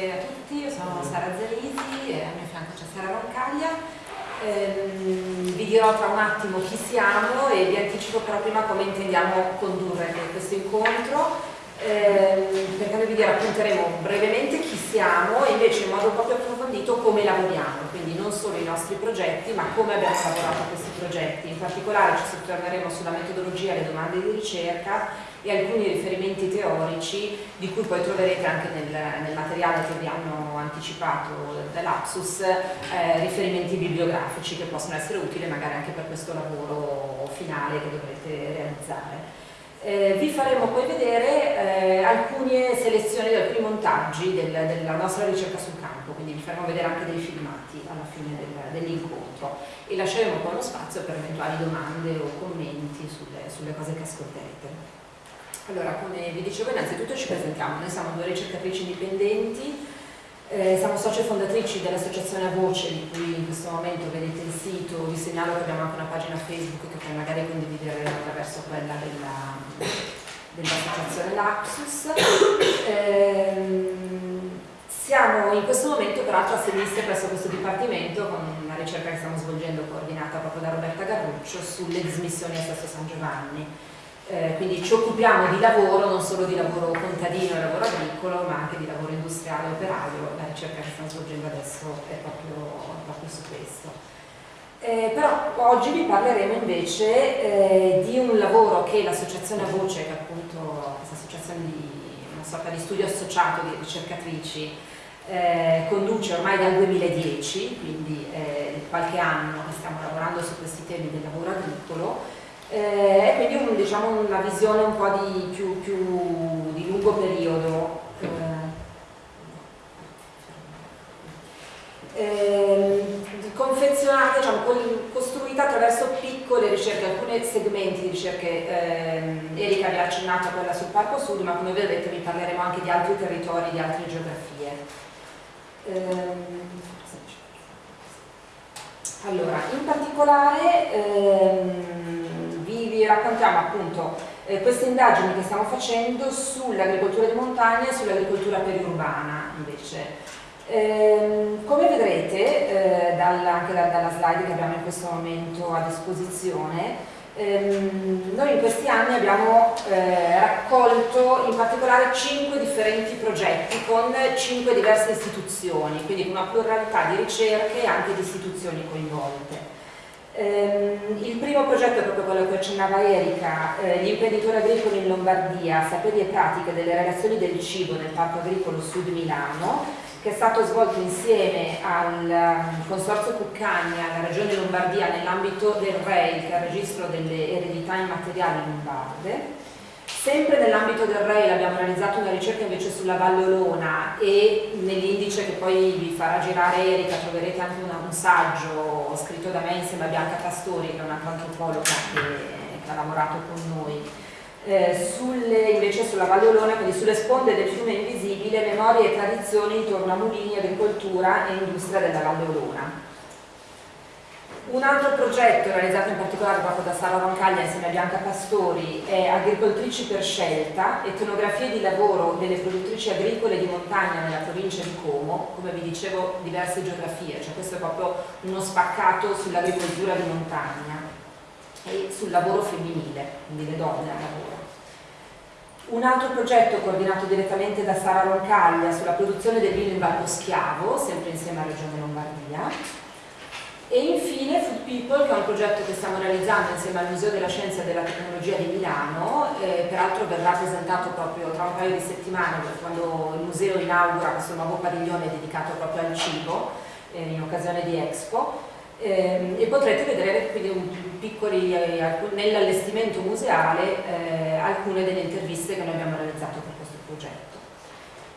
buonanotte a tutti, io sono Sara Zalisi e a mio fianco c'è Sara Roncaglia. Ehm, vi dirò tra un attimo chi siamo e vi anticipo però prima come intendiamo condurre questo incontro ehm, perché noi vi racconteremo brevemente chi siamo e invece in modo proprio approfondito come lavoriamo, quindi non solo i nostri progetti ma come abbiamo lavorato a questi progetti. In particolare ci soffermeremo sulla metodologia le domande di ricerca e alcuni riferimenti teorici di cui poi troverete anche nel, nel materiale che vi hanno anticipato dall'Apsus eh, riferimenti bibliografici che possono essere utili magari anche per questo lavoro finale che dovrete realizzare. Eh, vi faremo poi vedere eh, alcune selezioni alcuni montaggi del, della nostra ricerca sul campo, quindi vi faremo vedere anche dei filmati alla fine del, dell'incontro e lasceremo poi uno spazio per eventuali domande o commenti sulle, sulle cose che ascolterete. Allora, come vi dicevo, innanzitutto ci presentiamo, noi siamo due ricercatrici indipendenti, eh, siamo socie fondatrici dell'associazione A Voce, di cui in questo momento vedete il sito, vi segnalo che abbiamo anche una pagina Facebook che poi magari condivideremo attraverso quella dell'associazione dell Lapsus. Eh, siamo in questo momento peraltro assegnisti presso questo dipartimento con una ricerca che stiamo svolgendo coordinata proprio da Roberta Garruccio sulle dismissioni a Sesto San Giovanni eh, quindi ci occupiamo di lavoro, non solo di lavoro contadino e lavoro agricolo, ma anche di lavoro industriale e operaio. La ricerca che stiamo svolgendo adesso è proprio, proprio su questo. Eh, però oggi vi parleremo invece eh, di un lavoro che l'associazione Voce, che è appunto questa associazione di una sorta di studio associato di ricercatrici, eh, conduce ormai dal 2010, quindi eh, qualche anno che stiamo lavorando su questi temi del lavoro agricolo, eh, e quindi un, diciamo, una visione un po' di, più, più di lungo periodo. Eh, ehm, confezionata, diciamo, costruita attraverso piccole ricerche, alcuni segmenti di ricerche, ehm, Erika vi ha accennato a quella sul Parco Sud, ma come vedete vi parleremo anche di altri territori, di altre geografie. Ehm, allora, in particolare ehm, raccontiamo appunto eh, queste indagini che stiamo facendo sull'agricoltura di montagna e sull'agricoltura periurbana invece. Eh, come vedrete eh, dalla, anche da, dalla slide che abbiamo in questo momento a disposizione, ehm, noi in questi anni abbiamo eh, raccolto in particolare 5 differenti progetti con 5 diverse istituzioni, quindi una pluralità di ricerche e anche di istituzioni coinvolte. Ehm, il primo progetto è proprio quello che accennava Erika, eh, gli imprenditori agricoli in Lombardia, saperi e pratiche delle relazioni del cibo nel Parco Agricolo Sud Milano, che è stato svolto insieme al um, Consorzio Cuccagna, alla Regione Lombardia, nell'ambito del REI, il registro delle eredità immateriali lombarde. Sempre nell'ambito del REIL abbiamo realizzato una ricerca invece sulla Valle Olona e nell'indice che poi vi farà girare Erika troverete anche una, un saggio scritto da me insieme a Bianca Pastori che è un'altra antropologa che, che, ha lavorato con noi. Eh, sulle, invece sulla Valle Olona, quindi sulle sponde del fiume invisibile, memorie e tradizioni intorno a mulini, agricoltura e industria della Valle Olona. Un altro progetto realizzato in particolare proprio da Sara Roncaglia insieme a Bianca Pastori è Agricoltrici per scelta, etnografie di lavoro delle produttrici agricole di montagna nella provincia di Como, come vi dicevo diverse geografie, cioè questo è proprio uno spaccato sull'agricoltura di montagna e sul lavoro femminile, quindi le donne al lavoro. Un altro progetto coordinato direttamente da Sara Roncaglia sulla produzione del vino in Valpo Schiavo, sempre insieme a Regione Lombardia, e infine Food People, che è un progetto che stiamo realizzando insieme al Museo della Scienza e della Tecnologia di Milano, eh, peraltro verrà presentato proprio tra un paio di settimane, quando il museo inaugura questo nuovo padiglione dedicato proprio al cibo, eh, in occasione di Expo, eh, e potrete vedere quindi un, piccoli, eh, nell'allestimento museale eh, alcune delle interviste che noi abbiamo realizzato per questo progetto.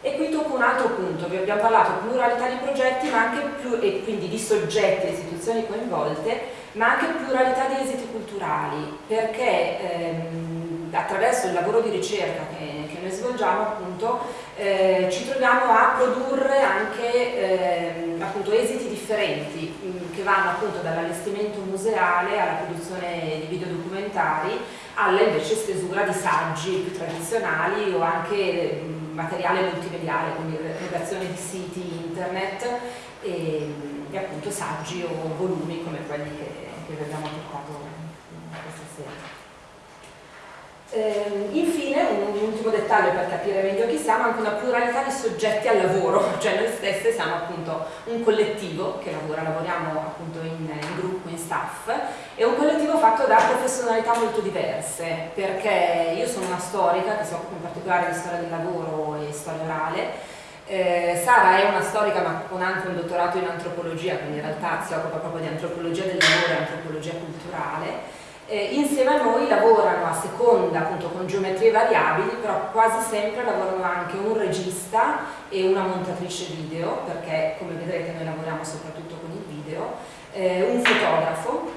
E qui tocco un altro punto, vi abbiamo parlato di pluralità di progetti ma anche più, e quindi di soggetti e istituzioni coinvolte, ma anche pluralità di esiti culturali, perché ehm, attraverso il lavoro di ricerca che, che noi svolgiamo appunto eh, ci troviamo a produrre anche ehm, appunto, esiti differenti mh, che vanno appunto dall'allestimento museale alla produzione di videodocumentari alla invece stesura di saggi più tradizionali o anche mh, materiale multimediale, quindi creazione di siti internet e, e appunto saggi o volumi come quelli che, che abbiamo portato questa sera. Eh, infine, un, un, ultimo dettaglio per capire meglio chi siamo, anche una pluralità di soggetti al lavoro, cioè noi stesse siamo appunto un collettivo che lavora, lavoriamo appunto in, in gruppo, in staff, e un collettivo fatto da professionalità molto diverse, perché io sono una storica che si occupa in particolare di storia del lavoro e storia orale, eh, Sara è una storica ma con anche un dottorato in antropologia, quindi in realtà si occupa proprio di antropologia del lavoro e antropologia culturale, eh, insieme a noi lavorano a seconda appunto con geometrie variabili però quasi sempre lavorano anche un regista e una montatrice video perché come vedrete noi lavoriamo soprattutto con il video eh, un fotografo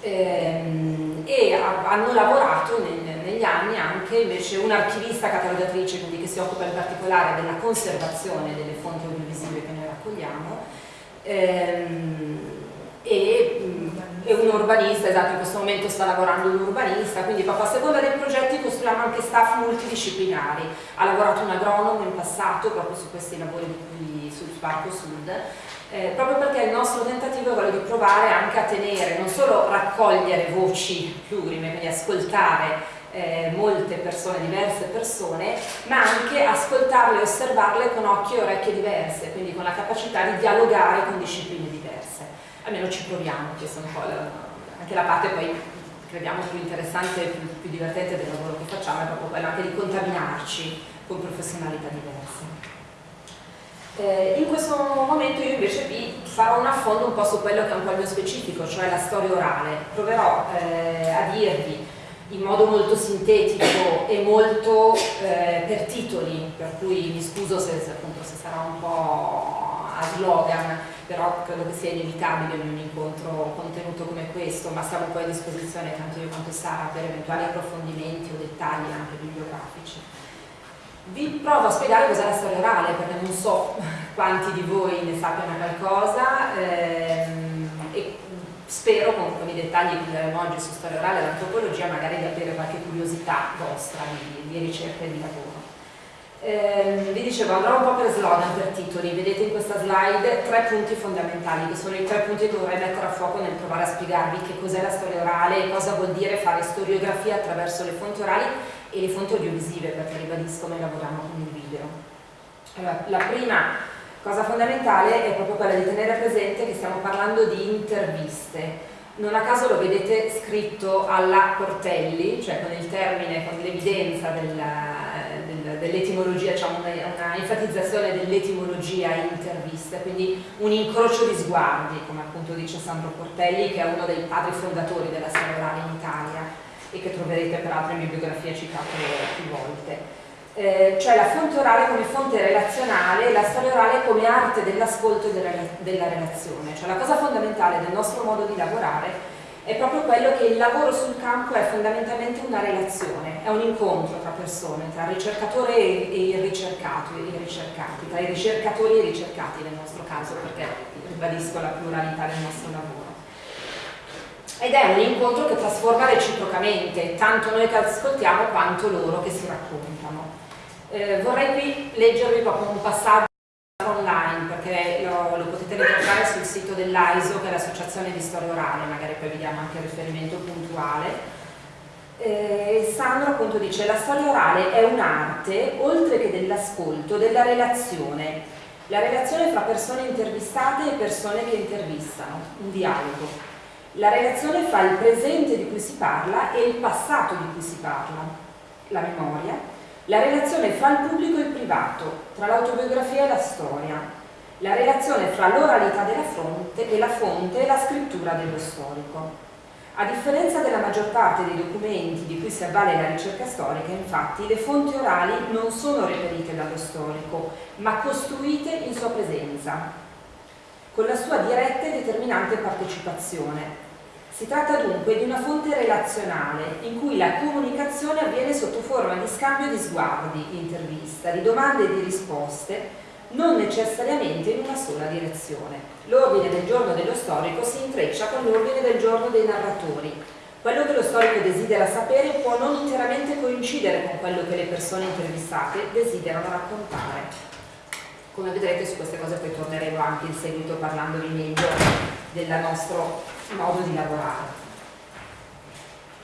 ehm, e a, hanno lavorato nel, negli anni anche invece un'archivista catalogatrice quindi che si occupa in particolare della conservazione delle fonti audiovisive che noi raccogliamo ehm, e e un urbanista, esatto, in questo momento sta lavorando un urbanista, quindi proprio a seconda dei progetti costruiamo anche staff multidisciplinari. Ha lavorato un agronomo in passato proprio su questi lavori qui sul Parco Sud, eh, proprio perché il nostro tentativo è quello di provare anche a tenere, non solo raccogliere voci plurime, quindi ascoltare eh, molte persone, diverse persone, ma anche ascoltarle e osservarle con occhi e orecchie diverse, quindi con la capacità di dialogare con discipline diverse almeno ci proviamo, questa è un po' la, anche la parte poi crediamo più interessante e più, più, divertente del lavoro che facciamo è proprio quella anche di contaminarci con professionalità diverse. Eh, in questo momento io invece vi farò un affondo un po' su quello che è un po' il mio specifico, cioè la storia orale. Proverò eh, a dirvi in modo molto sintetico e molto eh, per titoli, per cui mi scuso se, se, appunto, se sarà un po' a slogan, però credo che sia inevitabile in un incontro contenuto come questo, ma siamo poi a disposizione tanto io quanto Sara per eventuali approfondimenti o dettagli anche bibliografici. Vi provo a spiegare cos'è la storia orale perché non so quanti di voi ne sappiano qualcosa ehm, e spero con, con, i dettagli che daremo oggi su storia orale e l'antropologia magari di avere qualche curiosità vostra di, di ricerca e di lavoro. Eh, vi dicevo, andrò un po' per slogan, per titoli, vedete in questa slide tre punti fondamentali, che sono i tre punti che vorrei mettere a fuoco nel provare a spiegarvi che cos'è la storia orale e cosa vuol dire fare storiografia attraverso le fonti orali e le fonti audiovisive, perché ribadisco noi lavoriamo con il video. Allora, la prima cosa fondamentale è proprio quella di tenere presente che stiamo parlando di interviste. Non a caso lo vedete scritto alla Portelli, cioè con il termine, con l'evidenza della dell'etimologia, diciamo una, una enfatizzazione dell'etimologia intervista, quindi un incrocio di sguardi, come appunto dice Sandro Portelli, che è uno dei padri fondatori della storia orale in Italia e che troverete peraltro in bibliografia citato più volte. Eh, cioè la fonte orale come fonte relazionale e la storia orale come arte dell'ascolto e della relazione. Cioè la cosa fondamentale del nostro modo di lavorare è proprio quello che il lavoro sul campo è fondamentalmente una relazione, è un incontro tra persone, tra ricercatore e il ricercato, i ricercati, tra i ricercatori e i ricercati nel nostro caso, perché ribadisco la pluralità del nostro lavoro. Ed è un incontro che trasforma reciprocamente, tanto noi che ascoltiamo quanto loro che si raccontano. Eh, vorrei qui leggervi proprio un passaggio online perché lo, lo potete ritrovare sul sito dell'AISO che è l'associazione di storia orale, magari poi vi diamo anche il riferimento puntuale. Eh, Sandro appunto dice la storia orale è un'arte oltre che dell'ascolto, della relazione, la relazione fra persone intervistate e persone che intervistano, un dialogo. La relazione fra il presente di cui si parla e il passato di cui si parla, la memoria, la relazione fra il pubblico e il privato, tra l'autobiografia e la storia, la relazione fra l'oralità della fonte e la fonte e la scrittura dello storico. A differenza della maggior parte dei documenti di cui si avvale la ricerca storica, infatti, le fonti orali non sono reperite dallo storico, ma costruite in sua presenza, con la sua diretta e determinante partecipazione, si tratta dunque di una fonte relazionale in cui la comunicazione avviene sotto forma di scambio di sguardi, di intervista, di domande e di risposte, non necessariamente in una sola direzione. L'ordine del giorno dello storico si intreccia con l'ordine del giorno dei narratori. Quello che lo storico desidera sapere può non interamente coincidere con quello che le persone intervistate desiderano raccontare. Come vedrete su queste cose poi torneremo anche in seguito parlandovi meglio del nostro modo di lavorare.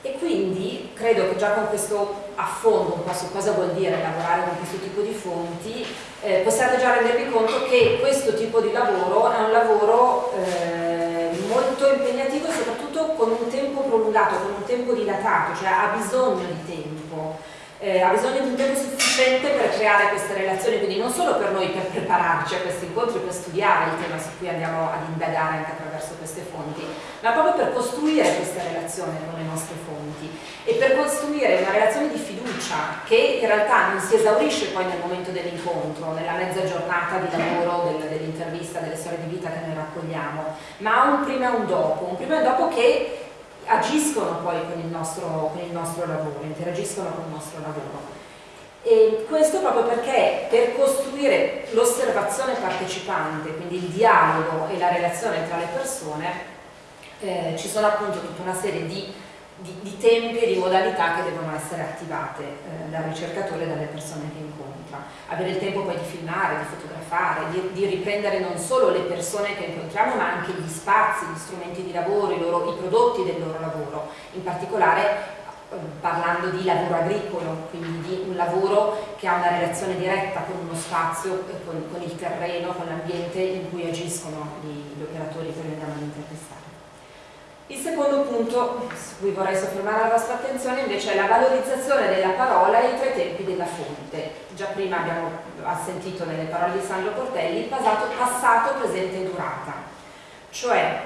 E quindi credo che già con questo affondo un po' su cosa vuol dire lavorare con questo tipo di fonti, eh, possiate già rendervi conto che questo tipo di lavoro è un lavoro eh, molto impegnativo soprattutto con un tempo prolungato, con un tempo dilatato, cioè ha bisogno di tempo eh, ha bisogno di un tempo sufficiente per creare queste relazioni, quindi non solo per noi per prepararci a questi incontri, per studiare il tema su cui andiamo ad indagare anche attraverso queste fonti, ma proprio per costruire queste relazioni con le nostre fonti e per costruire una relazione di fiducia che in realtà non si esaurisce poi nel momento dell'incontro, nella mezza giornata di lavoro, del, dell'intervista, delle storie di vita che noi raccogliamo, ma un prima e un dopo, un prima e un dopo che agiscono poi con il, nostro, con il nostro lavoro, interagiscono con il nostro lavoro. E questo proprio perché per costruire l'osservazione partecipante, quindi il dialogo e la relazione tra le persone, eh, ci sono appunto tutta una serie di, di, di, tempi e di modalità che devono essere attivate eh, dal ricercatore e dalle persone che incontra. Avere il tempo poi di filmare, di fotografare, di, di, riprendere non solo le persone che incontriamo ma anche gli spazi, gli strumenti di lavoro, i, loro, i prodotti del loro lavoro, in particolare eh, parlando di lavoro agricolo, quindi di un lavoro che ha una relazione diretta con uno spazio, con, con il terreno, con l'ambiente in cui agiscono gli, gli operatori che noi andiamo ad intervistare. Il secondo punto su cui vorrei soffermare la vostra attenzione invece è la valorizzazione della parola e i tre tempi della fonte. Già prima abbiamo sentito nelle parole di Sandro Portelli il passato, passato presente e durata, cioè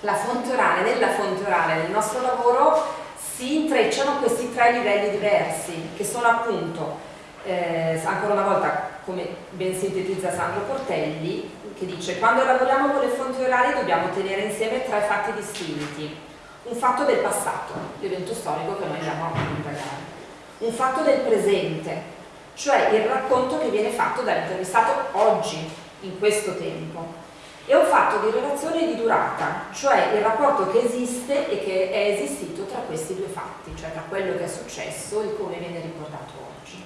la fonte orale, nella fonte orale del nostro lavoro si intrecciano questi tre livelli diversi che sono appunto, eh, ancora una volta come ben sintetizza Sandro Portelli, che dice quando lavoriamo con le fonti orali dobbiamo tenere insieme tre fatti distinti. Un fatto del passato, l'evento storico che noi andiamo a indagare. Un fatto del presente, cioè il racconto che viene fatto dall'intervistato oggi, in questo tempo. E un fatto di relazione di durata, cioè il rapporto che esiste e che è esistito tra questi due fatti, cioè tra quello che è successo e come viene ricordato oggi.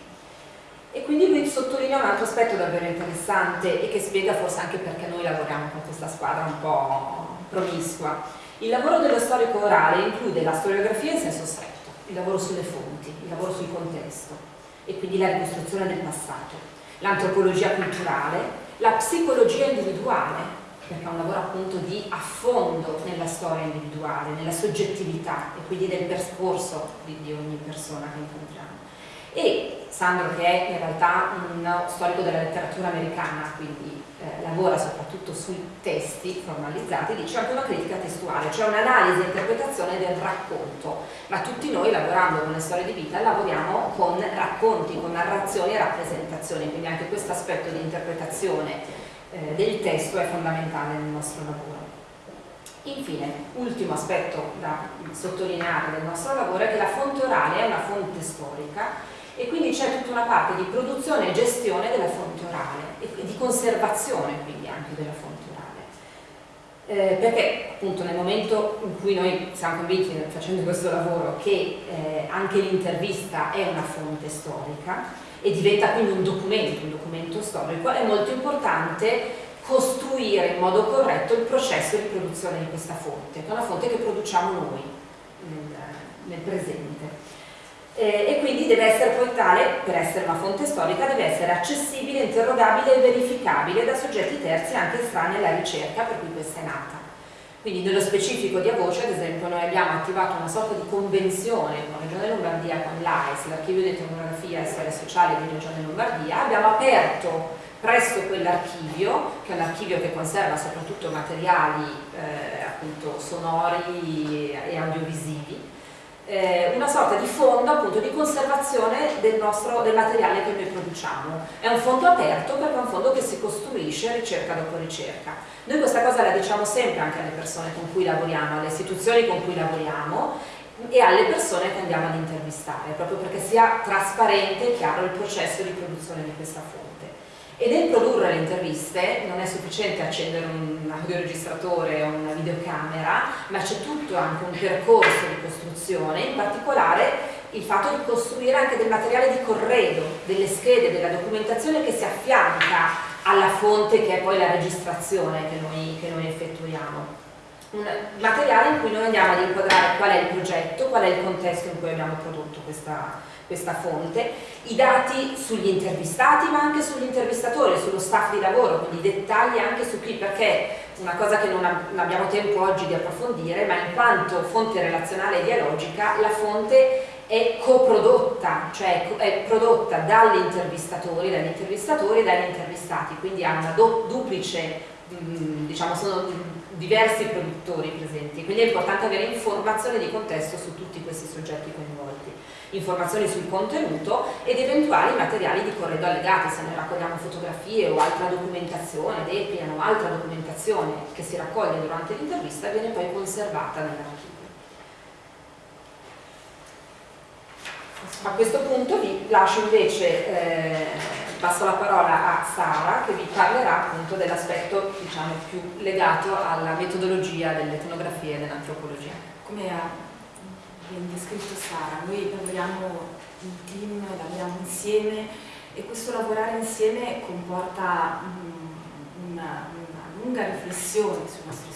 E quindi lui sottolinea un altro aspetto davvero interessante e che spiega forse anche perché noi lavoriamo con questa squadra un po' promiscua. Il lavoro dello storico orale include la storiografia in senso stretto, il lavoro sulle fonti, il lavoro sul contesto e quindi la ricostruzione del passato, l'antropologia culturale, la psicologia individuale, perché è un lavoro appunto di affondo nella storia individuale, nella soggettività e quindi nel percorso di, di ogni persona che incontriamo. E Sandro che è in realtà uno storico della letteratura americana, quindi eh, lavora soprattutto sui testi formalizzati, dice anche una critica testuale, cioè un'analisi e interpretazione del racconto, ma tutti noi lavorando con le storie di vita lavoriamo con racconti, con narrazioni e rappresentazioni, quindi anche questo aspetto di interpretazione eh, del testo è fondamentale nel nostro lavoro. Infine, ultimo aspetto da sottolineare del nostro lavoro è che la fonte orale è una fonte storica e quindi c'è tutta una parte di produzione e gestione della fonte orale e di conservazione quindi anche della fonte orale. Eh, perché appunto nel momento in cui noi siamo convinti facendo questo lavoro che eh, anche l'intervista è una fonte storica e diventa quindi un documento, un documento storico, è molto importante costruire in modo corretto il processo di produzione di questa fonte, che è una fonte che produciamo noi nel, nel presente eh, e quindi deve essere poi tale, per essere una fonte storica, deve essere accessibile, interrogabile e verificabile da soggetti terzi anche estranei alla ricerca per cui questa è nata. Quindi nello specifico di Avoce, ad esempio, noi abbiamo attivato una sorta di convenzione con Regione Lombardia, con l'AIS, l'Archivio di Etnografia e Storia Sociale di Regione Lombardia, abbiamo aperto presso quell'archivio, che è un archivio che conserva soprattutto materiali eh, appunto sonori e audiovisivi, eh, una sorta di fondo appunto di conservazione del, nostro, del materiale che noi produciamo. È un fondo aperto perché è un fondo che si costruisce ricerca dopo ricerca. Noi questa cosa la diciamo sempre anche alle persone con cui lavoriamo, alle istituzioni con cui lavoriamo e alle persone che andiamo ad intervistare, proprio perché sia trasparente e chiaro il processo di produzione di questa fonte. E nel produrre le interviste non è sufficiente accendere un audioregistratore o una videocamera, ma c'è tutto anche un percorso di costruzione, in particolare il fatto di costruire anche del materiale di corredo, delle schede, della documentazione che si affianca alla fonte che è poi la registrazione che noi, che noi effettuiamo. Un materiale in cui noi andiamo ad inquadrare qual è il progetto, qual è il contesto in cui abbiamo prodotto questa, questa fonte, i dati sugli intervistati ma anche sugli intervistatori, sullo staff di lavoro, quindi dettagli anche su chi, perché una cosa che non abbiamo tempo oggi di approfondire, ma in quanto fonte relazionale e dialogica, la fonte è coprodotta, cioè è prodotta dagli intervistatori, dagli intervistatori e dagli intervistati, quindi ha una duplice, mm, diciamo sono diversi produttori presenti, quindi è importante avere informazioni di contesto su tutti questi soggetti coinvolti, informazioni sul contenuto ed eventuali materiali di corredo allegati, se ne raccogliamo fotografie o altra documentazione, DEPIAN o altra documentazione che si raccoglie durante l'intervista viene poi conservata nell'archivio. A questo punto vi lascio invece, eh, passo la parola a Sara che vi parlerà appunto dell'aspetto diciamo, più legato alla metodologia dell'etnografia e dell'antropologia. Come ha ben descritto Sara, noi lavoriamo in team, lavoriamo insieme e questo lavorare insieme comporta um, una, una lunga riflessione sui nostri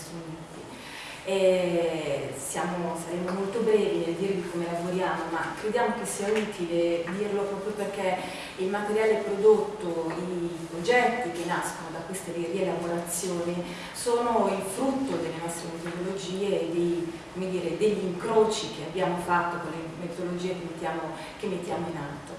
e siamo, saremo molto brevi nel dirvi come lavoriamo, ma crediamo che sia utile dirlo proprio perché il materiale prodotto, i progetti che nascono da queste rielaborazioni sono il frutto delle nostre metodologie e dei, dire, degli incroci che abbiamo fatto con le metodologie che mettiamo, che mettiamo in atto.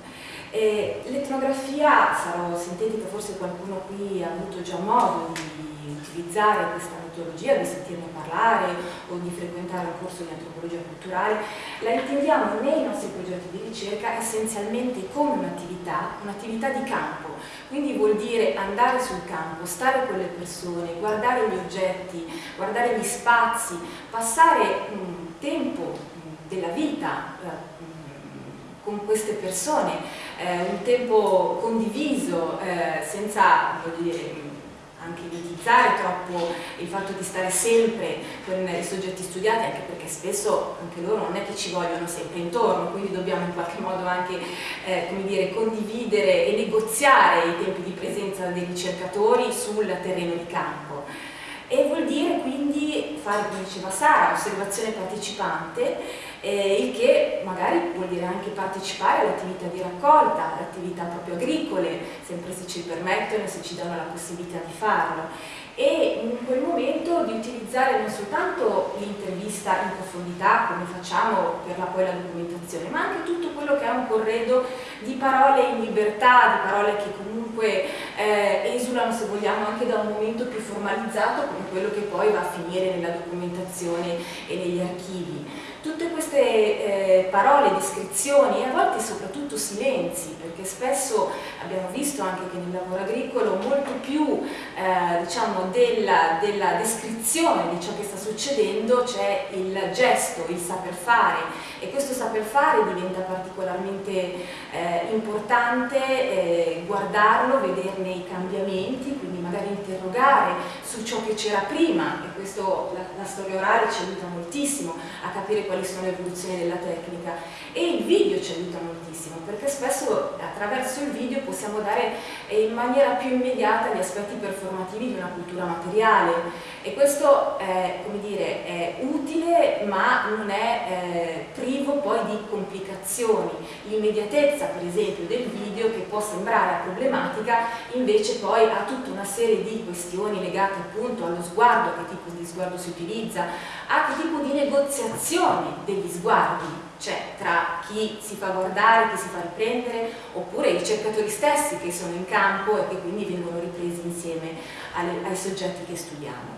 L'etnografia, sarò sintetica, forse qualcuno qui ha avuto già modo di utilizzare questa metodologia, di sentirne parlare o di frequentare un corso di antropologia culturale, la intendiamo nei nostri progetti di ricerca essenzialmente come un'attività, un'attività di campo, quindi vuol dire andare sul campo, stare con le persone, guardare gli oggetti, guardare gli spazi, passare un tempo della vita eh, con queste persone, eh, un tempo condiviso, eh, senza dire, anche ipotizzare troppo il fatto di stare sempre con i soggetti studiati, anche perché spesso anche loro non è che ci vogliono sempre intorno, quindi dobbiamo in qualche modo anche eh, dire, condividere e negoziare i tempi di presenza dei ricercatori sul terreno di campo. E vuol dire quindi fare, come diceva Sara, osservazione partecipante, eh, il che magari vuol dire anche partecipare all'attività di raccolta, all'attività proprio agricole, sempre se ci permettono e se ci danno la possibilità di farlo. E in quel momento di utilizzare non soltanto l'intervista in profondità come facciamo per la, poi la documentazione ma anche tutto quello che è un corredo di parole in libertà, di parole che comunque eh, esulano se vogliamo anche da un momento più formalizzato come quello che poi va a finire nella documentazione e negli archivi tutte queste eh, parole, descrizioni e a volte soprattutto silenzi, perché spesso abbiamo visto anche che nel lavoro agricolo molto più eh, diciamo, della, della descrizione di ciò che sta succedendo c'è il gesto, il saper fare. E questo saper fare diventa particolarmente eh, importante eh, guardarlo, vederne i cambiamenti, quindi magari interrogare su ciò che c'era prima e questo la, la storia orale ci aiuta moltissimo a capire quali sono le evoluzioni della tecnica. E il video ci aiuta moltissimo perché spesso attraverso il video possiamo dare eh, in maniera più immediata gli aspetti performativi di una cultura materiale. E questo è, dire, è utile ma non è eh, privo poi di complicazioni. L'immediatezza per esempio del video che può sembrare problematica invece poi ha tutta una serie di questioni legate appunto allo sguardo, a che tipo di sguardo si utilizza a che tipo di negoziazione degli sguardi cioè tra chi si fa guardare, chi si fa riprendere, oppure i ricercatori stessi che sono in campo e che quindi vengono ripresi insieme alle, ai soggetti che studiamo.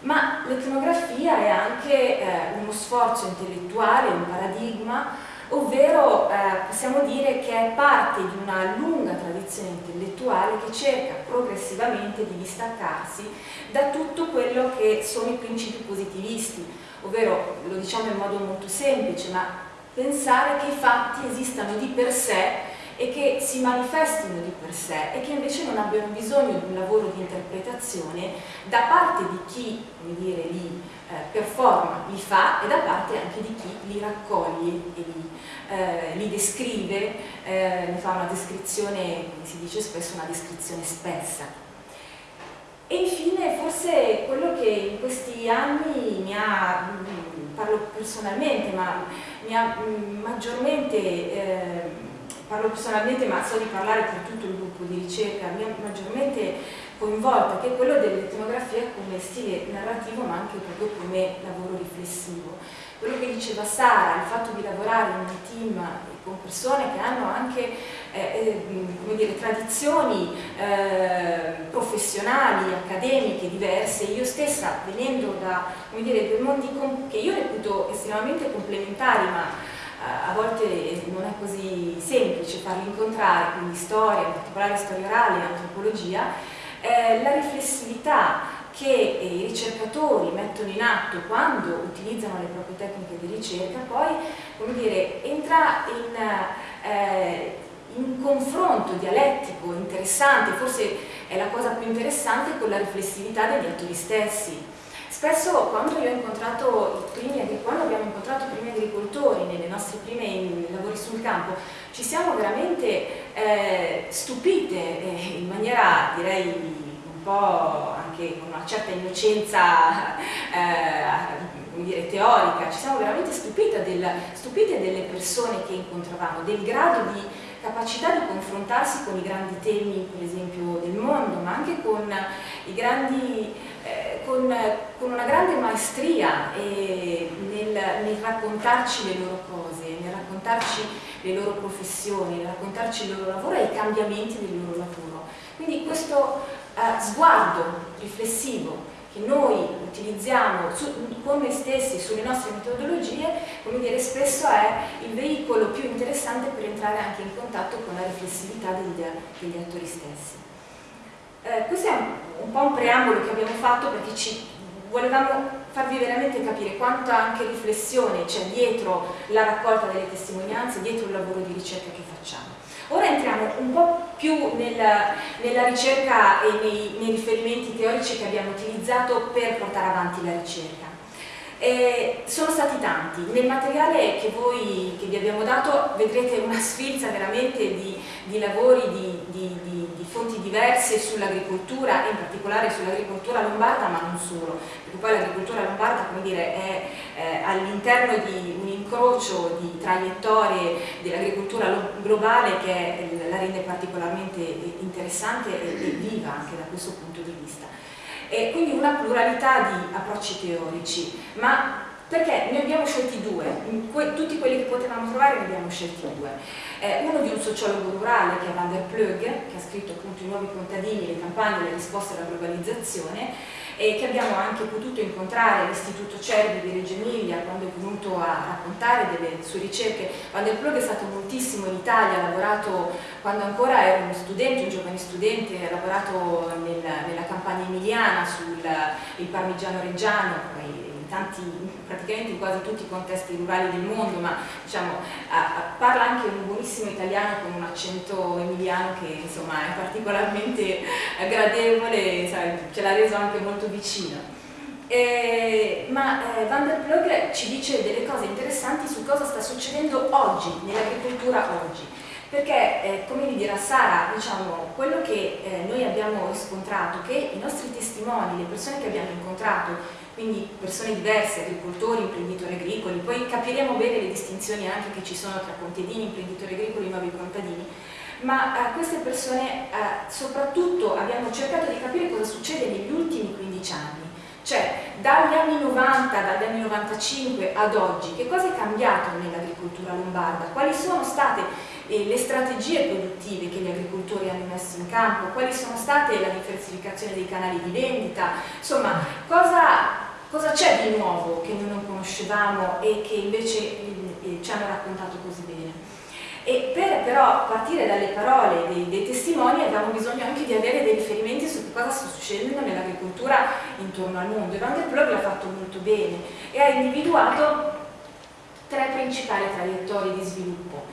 Ma l'etnografia è anche eh, uno sforzo intellettuale, un paradigma, ovvero eh, possiamo dire che è parte di una lunga tradizione intellettuale che cerca progressivamente di distaccarsi da tutto quello che sono i principi positivisti, ovvero, lo diciamo in modo molto semplice, ma pensare che i fatti esistano di per sé e che si manifestino di per sé e che invece non abbiano bisogno di un lavoro di interpretazione da parte di chi dire, li eh, performa, li fa e da parte anche di chi li raccoglie e li, eh, li descrive, eh, ne fa una descrizione, si dice spesso, una descrizione spessa. E infine forse quello che in questi anni mi ha, mm, parlo personalmente, ma mi ha mm, maggiormente eh, parlo personalmente ma so di parlare per tutto il gruppo di ricerca, mi ha maggiormente coinvolta, che è quello dell'etnografia come stile narrativo ma anche proprio come lavoro riflessivo. Quello che diceva Sara, il fatto di lavorare in un team con persone che hanno anche eh, eh, dire, tradizioni eh, professionali, accademiche diverse, io stessa venendo da dire, due mondi che io reputo estremamente complementari ma a volte non è così semplice farli incontrare, quindi storia, in particolare storia orale e antropologia, eh, la riflessività che i ricercatori mettono in atto quando utilizzano le proprie tecniche di ricerca poi come dire, entra in, eh, in confronto dialettico interessante, forse è la cosa più interessante con la riflessività degli attori stessi. Spesso quando io ho incontrato i primi, quando abbiamo incontrato i primi agricoltori nelle nostre prime lavori sul campo, ci siamo veramente eh, stupite eh, in maniera direi po' anche con una certa innocenza eh, teorica, ci siamo veramente stupite, del, stupite delle persone che incontravamo, del grado di capacità di confrontarsi con i grandi temi, per esempio, del mondo, ma anche con grandi eh, con, con, una grande maestria eh, nel, nel, raccontarci le loro cose, nel raccontarci le loro professioni, nel raccontarci il loro lavoro e i cambiamenti del loro lavoro. Quindi questo eh, sguardo riflessivo che noi utilizziamo su, con noi stessi sulle nostre metodologie, come dire, spesso è il veicolo più interessante per entrare anche in contatto con la riflessività degli, degli attori stessi. Eh, questo è un, un, po' un preambolo che abbiamo fatto perché ci volevamo farvi veramente capire quanta anche riflessione c'è dietro la raccolta delle testimonianze, dietro il lavoro di ricerca che facciamo. Ora entriamo un po' più nella, nella ricerca e nei, nei riferimenti teorici che abbiamo utilizzato per portare avanti la ricerca. Eh, sono stati tanti, nel materiale che, voi, che vi abbiamo dato vedrete una sfilza veramente di, di lavori, di, di, di, fonti diverse sull'agricoltura in particolare sull'agricoltura lombarda ma non solo, perché poi l'agricoltura lombarda come dire, è eh, all'interno di un incrocio di traiettorie dell'agricoltura globale che la rende particolarmente interessante e, e viva anche da questo punto di vista e quindi una pluralità di approcci teorici, ma perché ne abbiamo scelti due, que tutti quelli che potevamo trovare ne abbiamo scelti due. Eh, uno di un sociologo rurale che è Van der Plug, che ha scritto appunto i nuovi contadini, le campagne le risposte alla globalizzazione, e che abbiamo anche potuto incontrare all'Istituto Cervi di Reggio Emilia quando è venuto a raccontare delle sue ricerche. Van der Plug è stato moltissimo in Italia, ha lavorato quando ancora era uno studente, un giovane studente, ha lavorato nel, nella campagna emiliana sul parmigiano reggiano, poi tanti, praticamente in quasi tutti i contesti rurali del mondo, ma diciamo, parla anche un buonissimo italiano con un accento emiliano che insomma è particolarmente gradevole, sai, ce l'ha reso anche molto vicino. Eh, ma eh, Van der Plug ci dice delle cose interessanti su cosa sta succedendo oggi, nell'agricoltura oggi perché eh, come vi dirà Sara, diciamo, quello che eh, noi abbiamo riscontrato, che i nostri testimoni, le persone che abbiamo incontrato quindi persone diverse, agricoltori, imprenditori agricoli, poi capiremo bene le distinzioni anche che ci sono tra contadini, imprenditori agricoli e nuovi contadini, ma a queste persone eh, soprattutto abbiamo cercato di capire cosa succede negli ultimi 15 anni, cioè dagli anni 90, dagli anni 95 ad oggi, che cosa è cambiato nell'agricoltura lombarda, quali sono state eh, le strategie produttive che gli agricoltori hanno messo in campo, quali sono state la diversificazione dei canali di vendita, insomma cosa c'è di nuovo che noi non conoscevamo e che invece eh, ci hanno raccontato così bene. E per però partire dalle parole dei, dei, testimoni abbiamo bisogno anche di avere dei riferimenti su cosa sta succedendo nell'agricoltura intorno al mondo. E Van der Plug l'ha fatto molto bene e ha individuato tre principali traiettorie di sviluppo.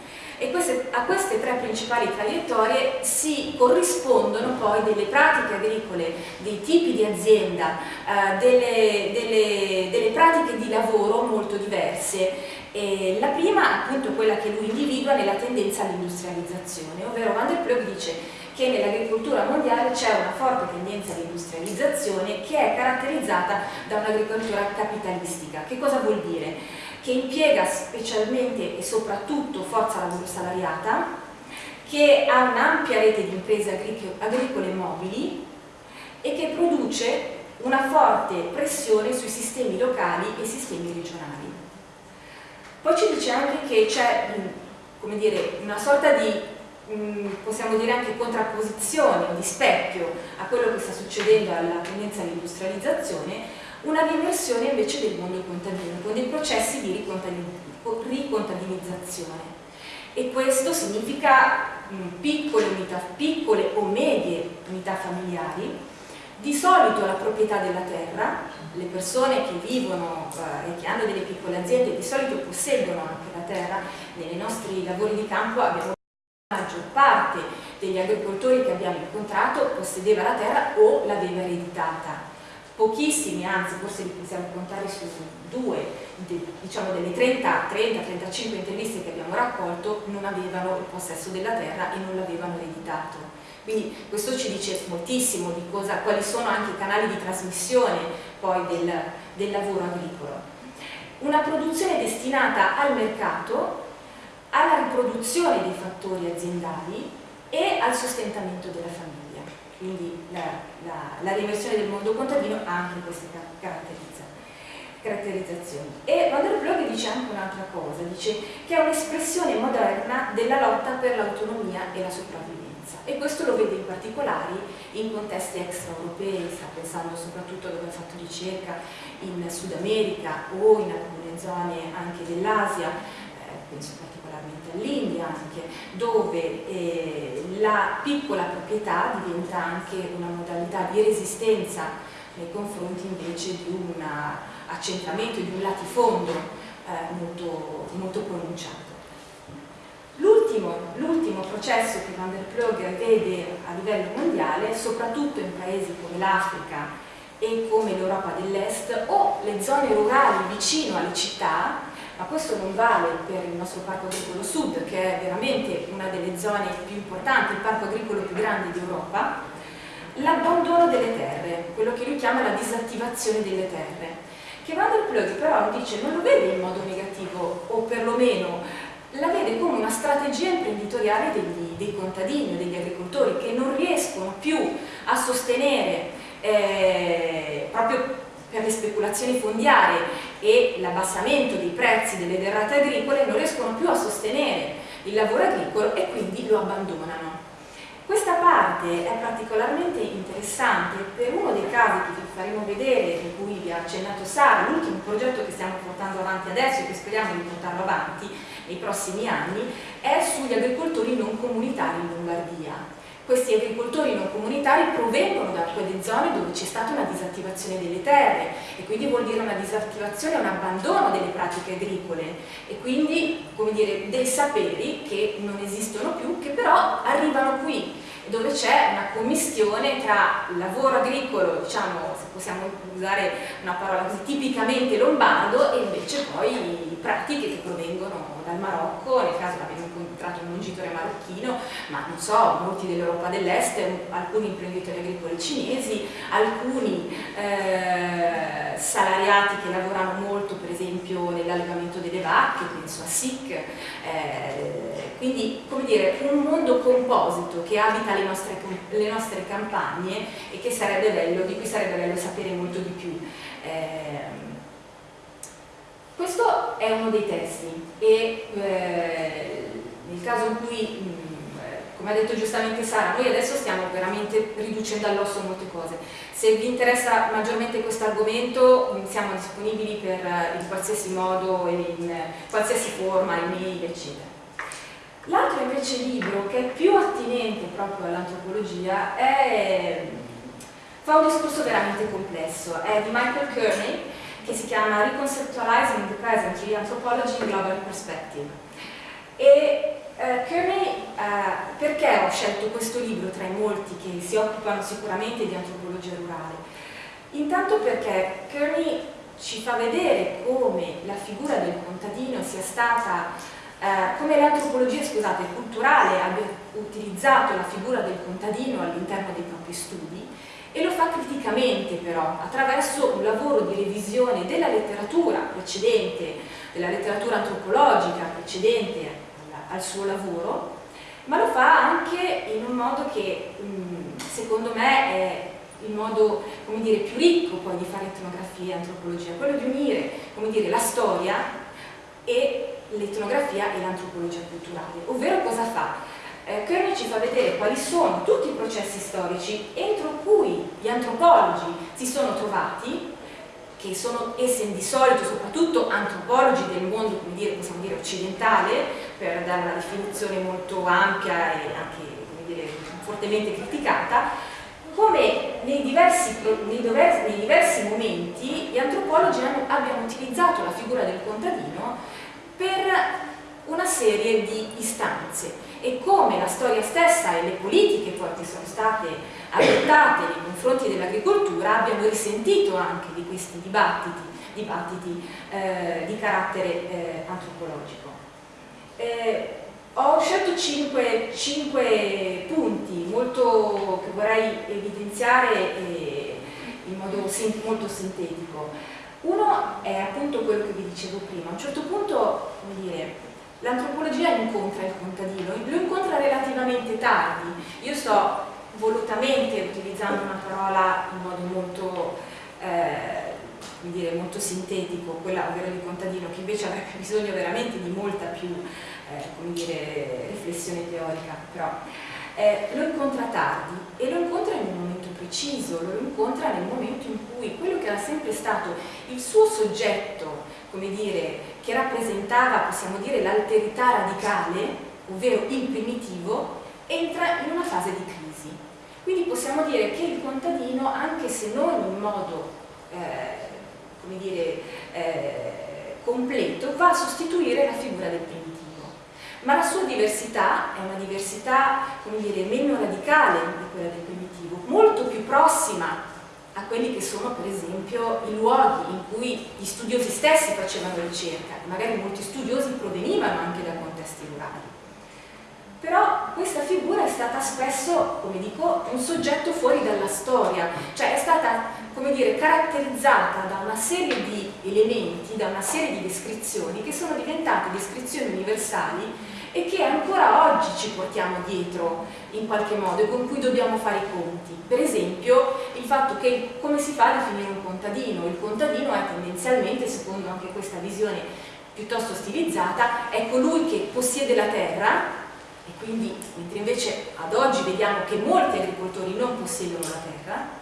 E queste, a queste tre principali traiettorie si corrispondono poi delle pratiche agricole, dei tipi di azienda, eh, delle, delle, delle pratiche di lavoro molto diverse e la prima appunto quella che lui individua nella tendenza all'industrializzazione, ovvero Van der Plug dice che nell'agricoltura mondiale c'è una forte tendenza all'industrializzazione che è caratterizzata da un'agricoltura capitalistica. Che cosa vuol dire? Che impiega specialmente e soprattutto forza lavoro salariata, che ha un'ampia rete di imprese agricole mobili e che produce una forte pressione sui sistemi locali e sistemi regionali. Poi ci dice anche che c'è una sorta di, possiamo dire anche contrapposizione, di specchio a quello che sta succedendo alla tendenza all'industrializzazione, una riversione invece del mondo contadino, con dei processi di ricontabilizzazione. E questo significa piccole, unità, piccole o medie unità familiari, di solito la proprietà della terra, le persone che vivono eh, e che hanno delle piccole aziende di solito posseggono anche la terra, nei nostri lavori di campo abbiamo la maggior parte degli agricoltori che abbiamo incontrato possedeva la terra o l'aveva ereditata. Pochissimi, anzi forse possiamo contare su due, diciamo delle 30-35 interviste che abbiamo raccolto, non avevano il possesso della terra e non l'avevano ereditato. Quindi questo ci dice moltissimo di cosa, quali sono anche i canali di trasmissione poi del, del lavoro agricolo. Una produzione destinata al mercato, alla riproduzione dei fattori aziendali e al sostentamento della famiglia. Quindi la, la, la riversione del mondo contadino ha anche queste caratterizzazioni. E Van der Plug dice anche un'altra cosa, dice che è un'espressione moderna della lotta per l'autonomia e la sopravvivenza e questo lo vede in particolare in contesti extraeuropei, sta pensando soprattutto dove ha fatto ricerca in Sud America o in alcune zone anche dell'Asia, eh, penso particolarmente all'India anche, dove eh, la piccola proprietà diventa anche una modalità di resistenza nei confronti invece di un accentramento, di un latifondo eh, molto, molto pronunciato. L'ultimo processo che Van der Plug vede a livello mondiale, soprattutto in paesi come l'Africa e come l'Europa dell'Est o le zone rurali vicino alle città, ma questo non vale per il nostro parco agricolo sud, che è veramente una delle zone più importanti, il parco agricolo più grande d'Europa, l'abbandono delle terre, quello che lui chiama la disattivazione delle terre, che Van der Plug però dice non lo vede in modo negativo, o perlomeno la vede come una strategia imprenditoriale degli, dei contadini o degli agricoltori che non riescono più a sostenere eh, proprio per le speculazioni fondiarie e l'abbassamento dei prezzi delle derrate agricole non riescono più a sostenere il lavoro agricolo e quindi lo abbandonano. Questa parte è particolarmente interessante per uno dei casi che vi faremo vedere, in cui vi ha accennato Sara, l'ultimo progetto che stiamo portando avanti adesso e che speriamo di portarlo avanti, nei prossimi anni è sugli agricoltori non comunitari in Lombardia. Questi agricoltori non comunitari provengono da quelle zone dove c'è stata una disattivazione delle terre e quindi vuol dire una disattivazione, un abbandono delle pratiche agricole e quindi dire, dei saperi che non esistono più che però arrivano qui dove c'è una commistione tra lavoro agricolo, diciamo, se possiamo usare una parola così tipicamente lombardo e invece poi pratiche che provengono dal Marocco, nel caso abbiamo incontrato un mungitore marocchino, ma non so, molti dell'Europa dell'Est, alcuni imprenditori agricoli cinesi, alcuni eh, salariati che lavorano molto per esempio nell'allevamento delle vacche, penso a SIC, eh, quindi come dire un mondo composito che abita le nostre, le nostre campagne e che sarebbe bello, di cui sarebbe bello sapere molto di più. Eh, questo è uno dei testi e eh, nel caso in cui, mh, mm, come ha detto giustamente Sara, noi adesso stiamo veramente riducendo all'osso molte cose. Se vi interessa maggiormente questo argomento mm, siamo disponibili per, eh, in qualsiasi modo, in qualsiasi forma, email, eccetera. L'altro invece libro che è più attinente proprio all'antropologia fa un discorso veramente complesso, è di Michael Kearney che si chiama Reconceptualizing the Present, Anthropology in Global Perspective. E eh, Kearney, eh, perché ho scelto questo libro tra i molti che si occupano sicuramente di antropologia rurale? Intanto perché Kearney ci fa vedere come la figura del contadino sia stata, eh, come l'antropologia scusate, culturale abbia utilizzato la figura del contadino all'interno dei propri studi e lo fa criticamente però, attraverso un lavoro di revisione della letteratura precedente, della letteratura antropologica precedente al, suo lavoro, ma lo fa anche in un modo che secondo me è il modo dire, più ricco poi di fare etnografia e antropologia, quello di unire dire, la storia e l'etnografia e l'antropologia culturale. Ovvero cosa fa? Eh, Kearney ci fa vedere quali sono tutti i processi storici entro cui gli antropologi si sono trovati, che sono essi di solito soprattutto antropologi del mondo, come dire, possiamo dire occidentale, per dare una definizione molto ampia e anche dire, fortemente criticata, come nei diversi, nei, dover, nei diversi, momenti gli antropologi abbiano utilizzato la figura del contadino per una serie di istanze e come la storia stessa e le politiche poi che sono state adottate nei confronti dell'agricoltura abbiano risentito anche di questi dibattiti, dibattiti eh, di carattere eh, antropologico. Eh, ho scelto cinque, cinque, punti molto, che vorrei evidenziare eh, in modo molto sintetico. Uno è appunto quello che vi dicevo prima, a un certo punto, come dire, l'antropologia incontra il contadino, lo incontra relativamente tardi. Io sto volutamente utilizzando una parola in modo molto, eh, dire, molto sintetico, quella ovvero di contadino, che invece avrebbe bisogno veramente di molta più eh, dire, riflessione teorica, però eh, lo incontra tardi e lo incontra in un momento preciso, lo incontra nel momento in cui quello che era sempre stato il suo soggetto, come dire, che rappresentava, possiamo dire, l'alterità radicale, ovvero il primitivo, entra in una fase di crisi. Quindi possiamo dire che il contadino, anche se non in modo, eh, dire, eh, completo, va a sostituire la figura del primitivo ma la sua diversità è una diversità, dire, meno radicale di quella del primitivo, molto più prossima a quelli che sono per esempio i luoghi in cui gli studiosi stessi facevano ricerca, magari molti studiosi provenivano anche da contesti rurali. Però questa figura è stata spesso, come dico, un soggetto fuori dalla storia, cioè è stata, come dire, caratterizzata da una serie di elementi, da una serie di descrizioni che sono diventate descrizioni universali e che ancora oggi ci portiamo dietro in qualche modo e con cui dobbiamo fare i conti. Per esempio il fatto che come si fa a definire un contadino? Il contadino è tendenzialmente, secondo anche questa visione piuttosto stilizzata, è colui che possiede la terra e quindi, mentre invece ad oggi vediamo che molti agricoltori non possiedono la terra,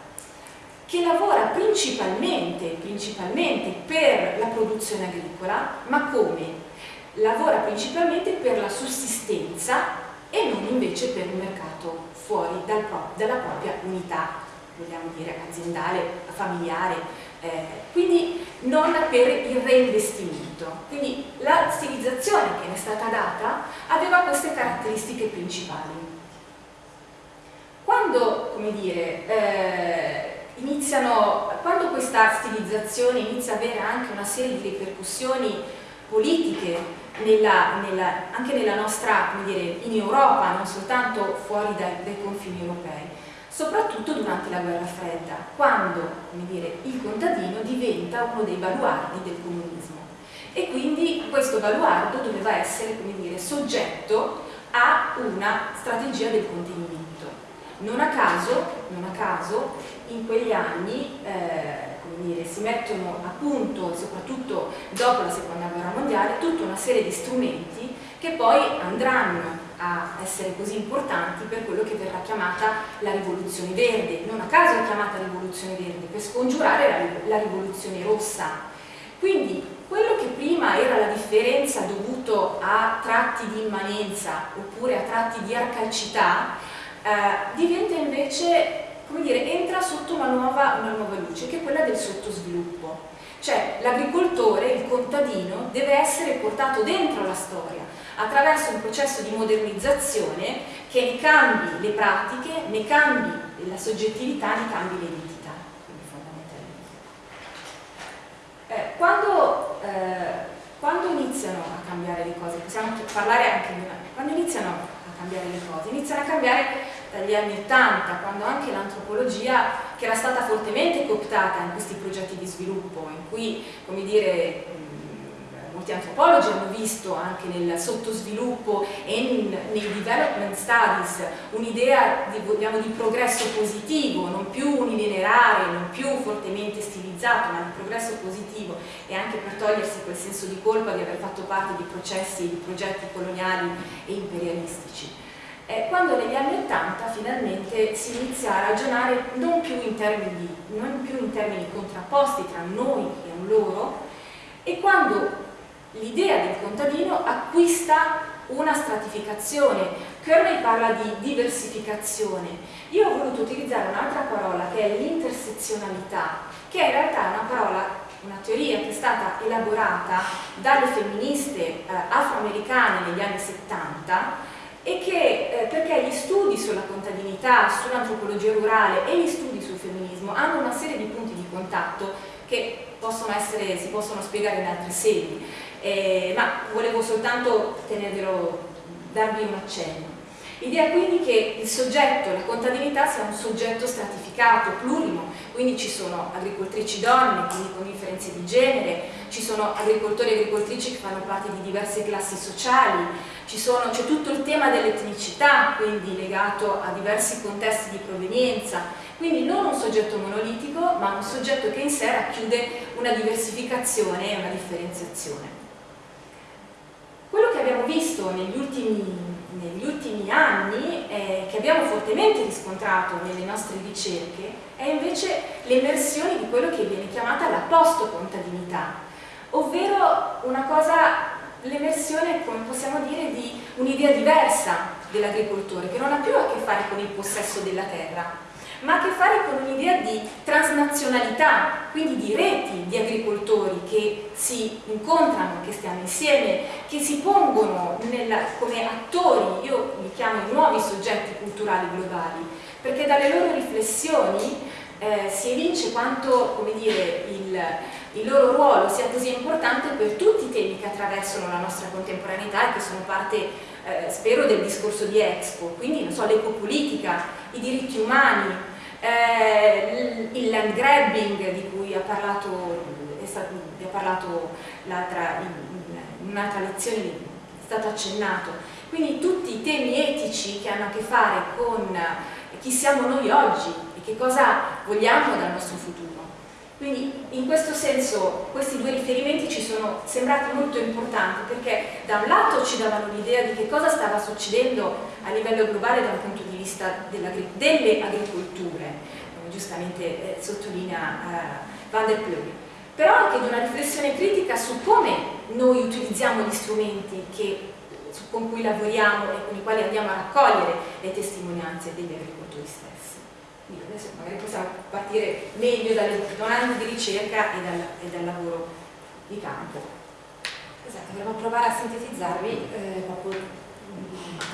che lavora principalmente, principalmente per la produzione agricola, ma come? Lavora principalmente per la sussistenza e non invece per il mercato fuori dal pro dalla propria unità, vogliamo dire aziendale, familiare, eh, quindi non per il reinvestimento. Quindi la stilizzazione che ne è stata data aveva queste caratteristiche principali. Quando, come dire, eh, iniziano, quando questa stilizzazione inizia ad avere anche una serie di ripercussioni politiche nella, nella, anche nella nostra, come dire, in Europa, non soltanto fuori dai, dai, confini europei, soprattutto durante la guerra fredda, quando dire, il contadino diventa uno dei baluardi del comunismo. E quindi questo baluardo doveva essere come dire, soggetto a una strategia del contenimento. Non a caso, non a caso in quegli anni eh, dire, si mettono a punto, soprattutto dopo la seconda guerra mondiale, tutta una serie di strumenti che poi andranno a essere così importanti per quello che verrà chiamata la rivoluzione verde. Non a caso è chiamata rivoluzione verde, per scongiurare la, la rivoluzione rossa. Quindi quello che prima era la differenza dovuto a tratti di immanenza oppure a tratti di arcaicità, eh, diventa invece come dire, entra sotto una nuova, una nuova luce, che è quella del sottosviluppo. Cioè l'agricoltore, il contadino, deve essere portato dentro la storia attraverso un processo di modernizzazione che ne cambi le pratiche, ne cambi la soggettività, ne cambi l'identità. Eh, quando, eh, quando iniziano a cambiare le cose, possiamo parlare anche di una, quando iniziano a cambiare le cose, iniziano a cambiare dagli anni 80, quando anche l'antropologia, che era stata fortemente cooptata in questi progetti di sviluppo, in cui, come dire, molti antropologi hanno visto anche nel sottosviluppo e nei development studies un'idea di, di, progresso positivo, non più unilineare, non più fortemente stilizzato, ma di progresso positivo e anche per togliersi quel senso di colpa di aver fatto parte di processi e di progetti coloniali e imperialistici. Quando negli anni Ottanta finalmente si inizia a ragionare non più, in termini, non più in termini contrapposti tra noi e loro e quando l'idea del contadino acquista una stratificazione. Kearney parla di diversificazione. Io ho voluto utilizzare un'altra parola che è l'intersezionalità, che in realtà è una parola, una teoria che è stata elaborata dalle femministe eh, afroamericane negli anni 70 e che eh, perché gli studi sulla contadinità, sull'antropologia rurale e gli studi sul femminismo hanno una serie di punti di contatto che possono essere, si possono spiegare in altre sedi, eh, ma volevo soltanto tenervelo, darvi un accenno. L'idea quindi che il soggetto, la contadinità sia un soggetto stratificato, plurimo, quindi ci sono agricoltrici donne, quindi con differenze di genere, ci sono agricoltori e agricoltrici che fanno parte di diverse classi sociali, c'è tutto il tema dell'etnicità, quindi legato a diversi contesti di provenienza, quindi non un soggetto monolitico, ma un soggetto che in sé racchiude una diversificazione e una differenziazione. Quello che abbiamo visto negli ultimi, negli ultimi anni, eh, che abbiamo fortemente riscontrato nelle nostre ricerche, è invece l'emersione di quello che viene chiamata la post-contadinità, ovvero una cosa l'emersione, come possiamo dire, di un'idea diversa dell'agricoltore, che non ha più a che fare con il possesso della terra, ma ha a che fare con un'idea di transnazionalità, quindi di reti di agricoltori che si incontrano, che stiano insieme, che si pongono nella, come attori, io li chiamo i nuovi soggetti culturali globali, perché dalle loro riflessioni eh, si evince quanto come dire, il, il loro ruolo sia così importante per tutti i temi che attraversano la nostra contemporaneità e che sono parte, eh, spero, del discorso di Expo, quindi so, l'ecopolitica, i diritti umani, eh, il land grabbing di cui ha parlato, parlato in un'altra lezione, è stato accennato, quindi tutti i temi etici che hanno a che fare con chi siamo noi oggi e che cosa vogliamo dal nostro futuro. Quindi in questo senso questi due riferimenti ci sono sembrati molto importanti perché da un lato ci davano l'idea di che cosa stava succedendo a livello globale da un punto di vista delle agricolture, come giustamente eh, sottolinea eh, Van der Pleury, però anche di una riflessione critica su come noi utilizziamo gli strumenti che, su, con cui lavoriamo e con i quali andiamo a raccogliere le testimonianze degli agricoltori stessi adesso magari possiamo partire meglio dalle domande di ricerca e dal, e dal lavoro di campo. Esatto, volevo provare a sintetizzarvi, eh, proprio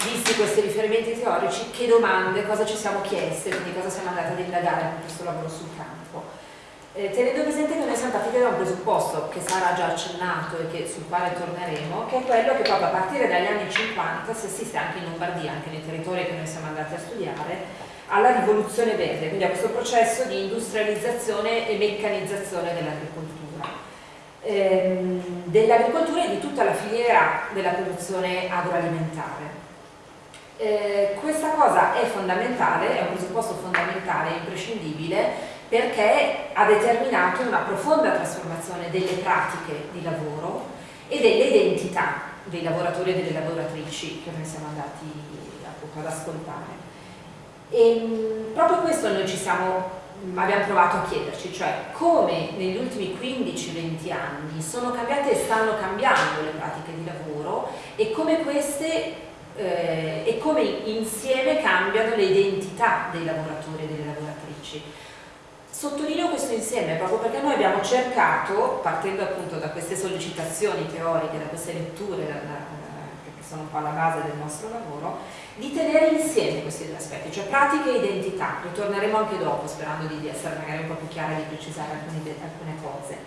visti questi riferimenti teorici, che domande, cosa ci siamo chieste, quindi cosa siamo andati ad indagare con questo lavoro sul campo. Eh, tenendo presente che noi siamo partiti da un presupposto che sarà già accennato e che, sul quale torneremo, che è quello che proprio a partire dagli anni 50 si assiste anche in Lombardia, anche nei territori che noi siamo andati a studiare, alla rivoluzione verde, quindi a questo processo di industrializzazione e meccanizzazione dell'agricoltura. Ehm, dell'agricoltura e di tutta la filiera della produzione agroalimentare. Eh, questa cosa è fondamentale, è un presupposto fondamentale, imprescindibile, perché ha determinato una profonda trasformazione delle pratiche di lavoro e delle identità dei lavoratori e delle lavoratrici che noi siamo andati appunto ad ascoltare. E mm, proprio questo noi ci siamo, mm, abbiamo provato a chiederci, cioè come negli ultimi 15-20 anni sono cambiate e stanno cambiando le pratiche di lavoro e come queste eh, e come insieme cambiano le identità dei lavoratori e delle lavoratrici. Sottolineo questo insieme proprio perché noi abbiamo cercato, partendo appunto da queste sollecitazioni teoriche, da queste letture da, da, che sono po' alla base del nostro lavoro, di tenere insieme questi due aspetti, cioè pratica e identità. Ritorneremo anche dopo sperando di, essere magari un po' più chiara e di precisare alcune, alcune cose.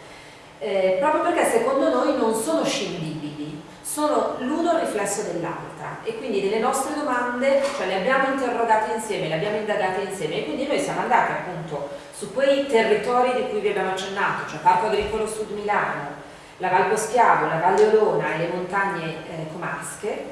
Eh, proprio perché secondo noi non sono scindibili, sono l'uno il riflesso dell'altra e quindi delle nostre domande, cioè le abbiamo interrogate insieme, le abbiamo indagate insieme e quindi noi siamo andati appunto su quei territori di cui vi abbiamo accennato, cioè Parco Agricolo Sud Milano, la Val Poschiavo, la Valle Olona e le montagne eh, comasche,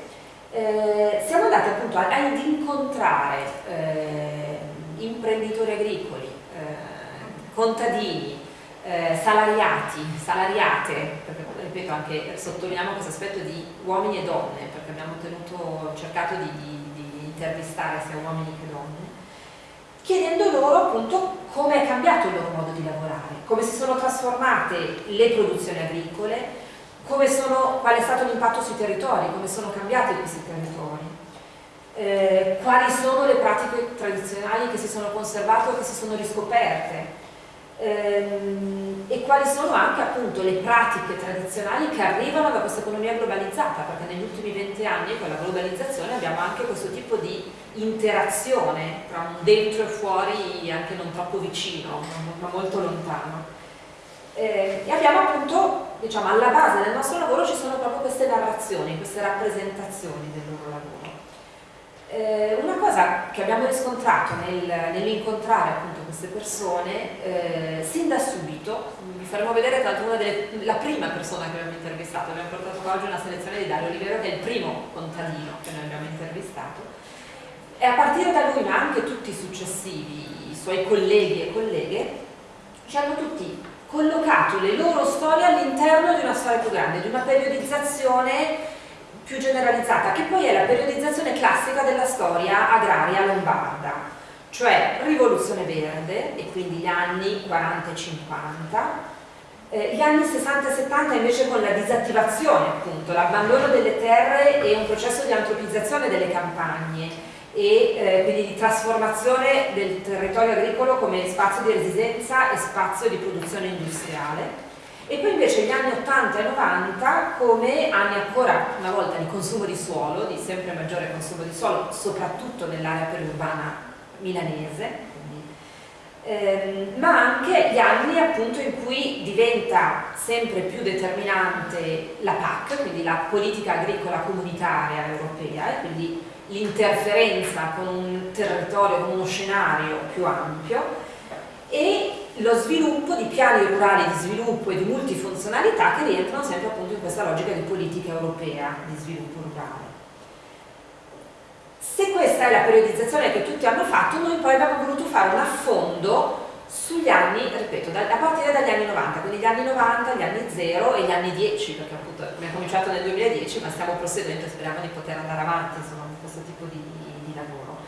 eh, siamo andati appunto ad incontrare eh, imprenditori agricoli, eh, contadini, eh, salariati, salariate, perché ripeto anche sottolineiamo questo aspetto di uomini e donne, perché abbiamo tenuto, cercato di, di, di intervistare sia uomini che donne, chiedendo loro appunto come è cambiato il loro modo di lavorare, come si sono trasformate le produzioni agricole, sono, qual è stato l'impatto sui territori, come sono cambiati questi territori, eh, quali sono le pratiche tradizionali che si sono conservate o che si sono riscoperte, ehm, e quali sono anche appunto le pratiche tradizionali che arrivano da questa economia globalizzata, perché negli ultimi 20 anni con la globalizzazione abbiamo anche questo tipo di interazione tra un dentro e fuori anche non troppo vicino, ma molto lontano. Eh, e abbiamo appunto, diciamo, alla base del nostro lavoro ci sono proprio queste narrazioni, queste rappresentazioni del loro lavoro. Eh, una cosa che abbiamo riscontrato nel, nell'incontrare appunto queste persone, eh, sin da subito, vi faremo vedere tra l'altro la prima persona che abbiamo intervistato, abbiamo portato qua oggi una selezione di Dario Olivero che è il primo contadino che noi abbiamo intervistato, e a partire da lui ma anche tutti i successivi, i suoi colleghi e colleghe, ci hanno tutti collocato le loro storie all'interno di una storia più grande, di una periodizzazione più generalizzata, che poi è la periodizzazione classica della storia agraria lombarda, cioè rivoluzione verde, e quindi gli anni 40 e 50, eh, gli anni 60 e 70 invece con la disattivazione, appunto, l'abbandono delle terre e un processo di antropizzazione delle campagne e eh, quindi di trasformazione del territorio agricolo come spazio di residenza e spazio di produzione industriale. E poi invece gli anni 80 e 90 come anni ancora una volta di consumo di suolo, di sempre maggiore consumo di suolo, soprattutto nell'area periurbana milanese, ehm, ma anche gli anni appunto in cui diventa sempre più determinante la PAC, quindi la politica agricola comunitaria europea, e quindi l'interferenza con un territorio, con uno scenario più ampio e lo sviluppo di piani rurali di sviluppo e di multifunzionalità che rientrano sempre appunto in questa logica di politica europea di sviluppo rurale. Se questa è la periodizzazione che tutti hanno fatto, noi poi abbiamo voluto fare un affondo sugli anni, ripeto, da, a partire dagli anni 90, quindi gli anni 90, gli anni 0 e gli anni 10, perché appunto abbiamo cominciato nel 2010 ma stiamo proseguendo e speriamo di poter andare avanti insomma, con questo tipo di, di lavoro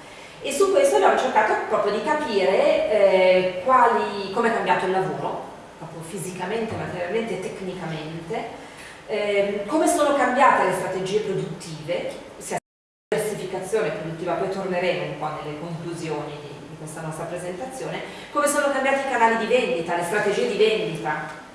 e su questo abbiamo cercato proprio di capire eh, come è cambiato il lavoro, proprio fisicamente, materialmente e tecnicamente, eh, come sono cambiate le strategie produttive, sia la diversificazione produttiva, poi torneremo un po' nelle conclusioni di, di questa nostra presentazione, come sono cambiati i canali di vendita, le strategie di vendita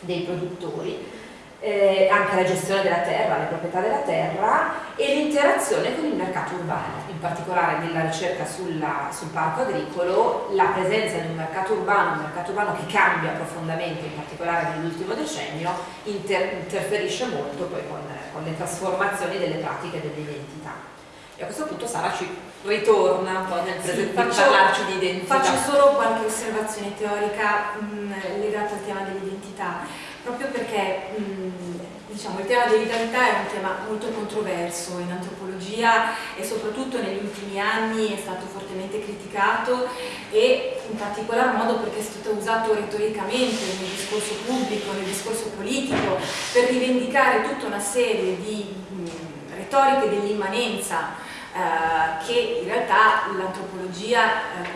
dei produttori, eh, anche la gestione della terra, le proprietà della terra e l'interazione con il mercato urbano, in particolare nella ricerca sulla, sul parco agricolo, la presenza di un mercato urbano, un mercato urbano che cambia profondamente, in particolare nell'ultimo decennio, inter interferisce molto poi con, con le trasformazioni delle pratiche e delle identità. E a questo punto Sara ci ritorna un po' nel sì, faccio, parlarci di identità. Faccio solo qualche osservazione teorica mh, legata al tema dell'identità proprio perché mh, diciamo, il tema dell'identità è un tema molto controverso in antropologia e soprattutto negli ultimi anni è stato fortemente criticato e in particolar modo perché è stato usato retoricamente nel discorso pubblico, nel discorso politico per rivendicare tutta una serie di mh, retoriche dell'immanenza eh, che in realtà l'antropologia eh,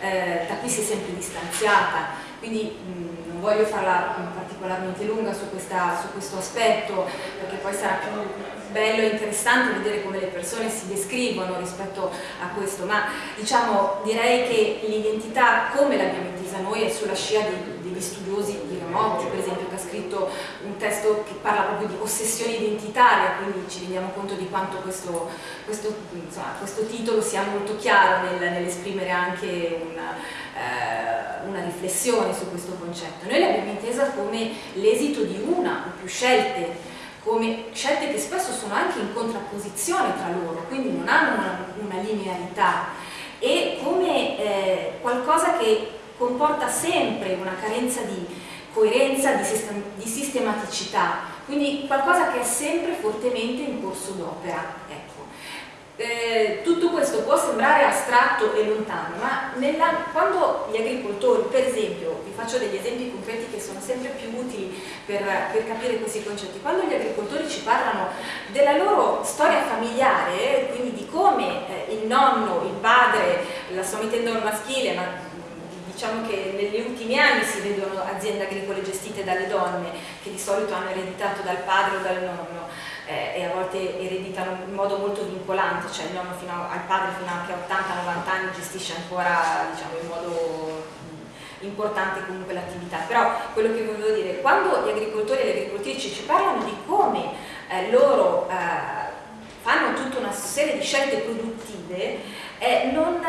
eh, da cui si è sempre distanziata. Quindi mh, non voglio farla particolarmente lunga su, questa, su questo aspetto perché poi sarà più bello e interessante vedere come le persone si descrivono rispetto a questo, ma diciamo direi che l'identità come l'abbiamo intesa noi è sulla scia degli studiosi di Ramotti, per esempio, scritto un testo che parla proprio di ossessione identitaria, quindi ci rendiamo conto di quanto questo, questo, insomma, questo titolo sia molto chiaro nel, nell'esprimere anche una, eh, una riflessione su questo concetto. Noi l'abbiamo intesa come l'esito di una o più scelte come scelte che spesso sono anche in contrapposizione tra loro, quindi non hanno una, una linearità e come eh, qualcosa che comporta sempre una carenza di coerenza, di, sistem di sistematicità, quindi qualcosa che è sempre fortemente in corso d'opera. Ecco. Eh, tutto questo può sembrare astratto e lontano, ma nella, quando gli agricoltori, per esempio, vi faccio degli esempi concreti che sono sempre più utili per, per capire questi concetti, quando gli agricoltori ci parlano della loro storia familiare, quindi di come eh, il nonno, il padre, la sto mettendo maschile, ma diciamo che negli ultimi anni si vedono aziende agricole gestite dalle donne che di solito hanno ereditato dal padre o dal nonno eh, e a volte ereditano in modo molto vincolante, cioè il nonno fino a, al padre fino anche a 80-90 anni gestisce ancora diciamo, in modo importante comunque l'attività, però quello che volevo dire, quando gli agricoltori e le agricoltrici ci parlano di come eh, loro eh, fanno tutta una serie di scelte produttive, eh, non,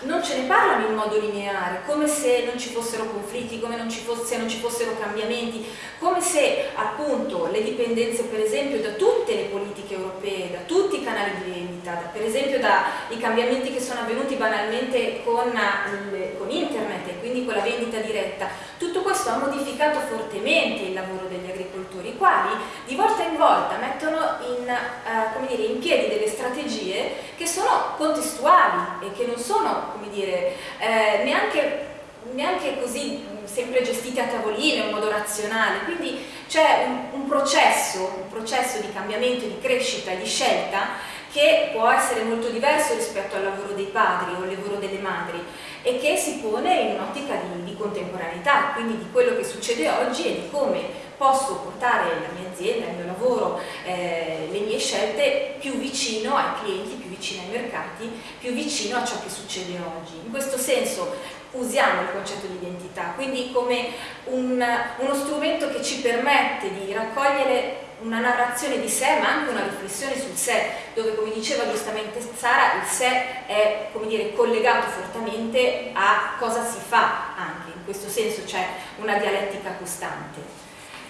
non, ce ne parlano in modo lineare, come se non ci fossero conflitti, come non ci fosse, non ci fossero cambiamenti, come se appunto le dipendenze per esempio da tutte le politiche europee, da tutti i canali di vendita, da, per esempio dai cambiamenti che sono avvenuti banalmente con, il, con internet e quindi con la vendita diretta, tutto questo ha modificato fortemente il lavoro degli agricoltori, i quali di volta in volta mettono in, uh, dire, in piedi delle strategie che sono contestuali e che non sono, dire, eh, neanche, neanche, così sempre gestite a tavolino in modo razionale, quindi c'è un, un, processo, un processo di cambiamento, di crescita, di scelta che può essere molto diverso rispetto al lavoro dei padri o al lavoro delle madri e che si pone in un'ottica di, di, contemporaneità, quindi di quello che succede oggi e di come posso portare la mia azienda, il mio lavoro, eh, le mie scelte più vicino ai clienti, più vicino ai mercati, più vicino a ciò che succede oggi. In questo senso usiamo il concetto di identità, quindi come un, uno strumento che ci permette di raccogliere una narrazione di sé ma anche una riflessione sul sé dove come diceva giustamente Sara il sé è dire collegato fortemente a cosa si fa anche in questo senso c'è una dialettica costante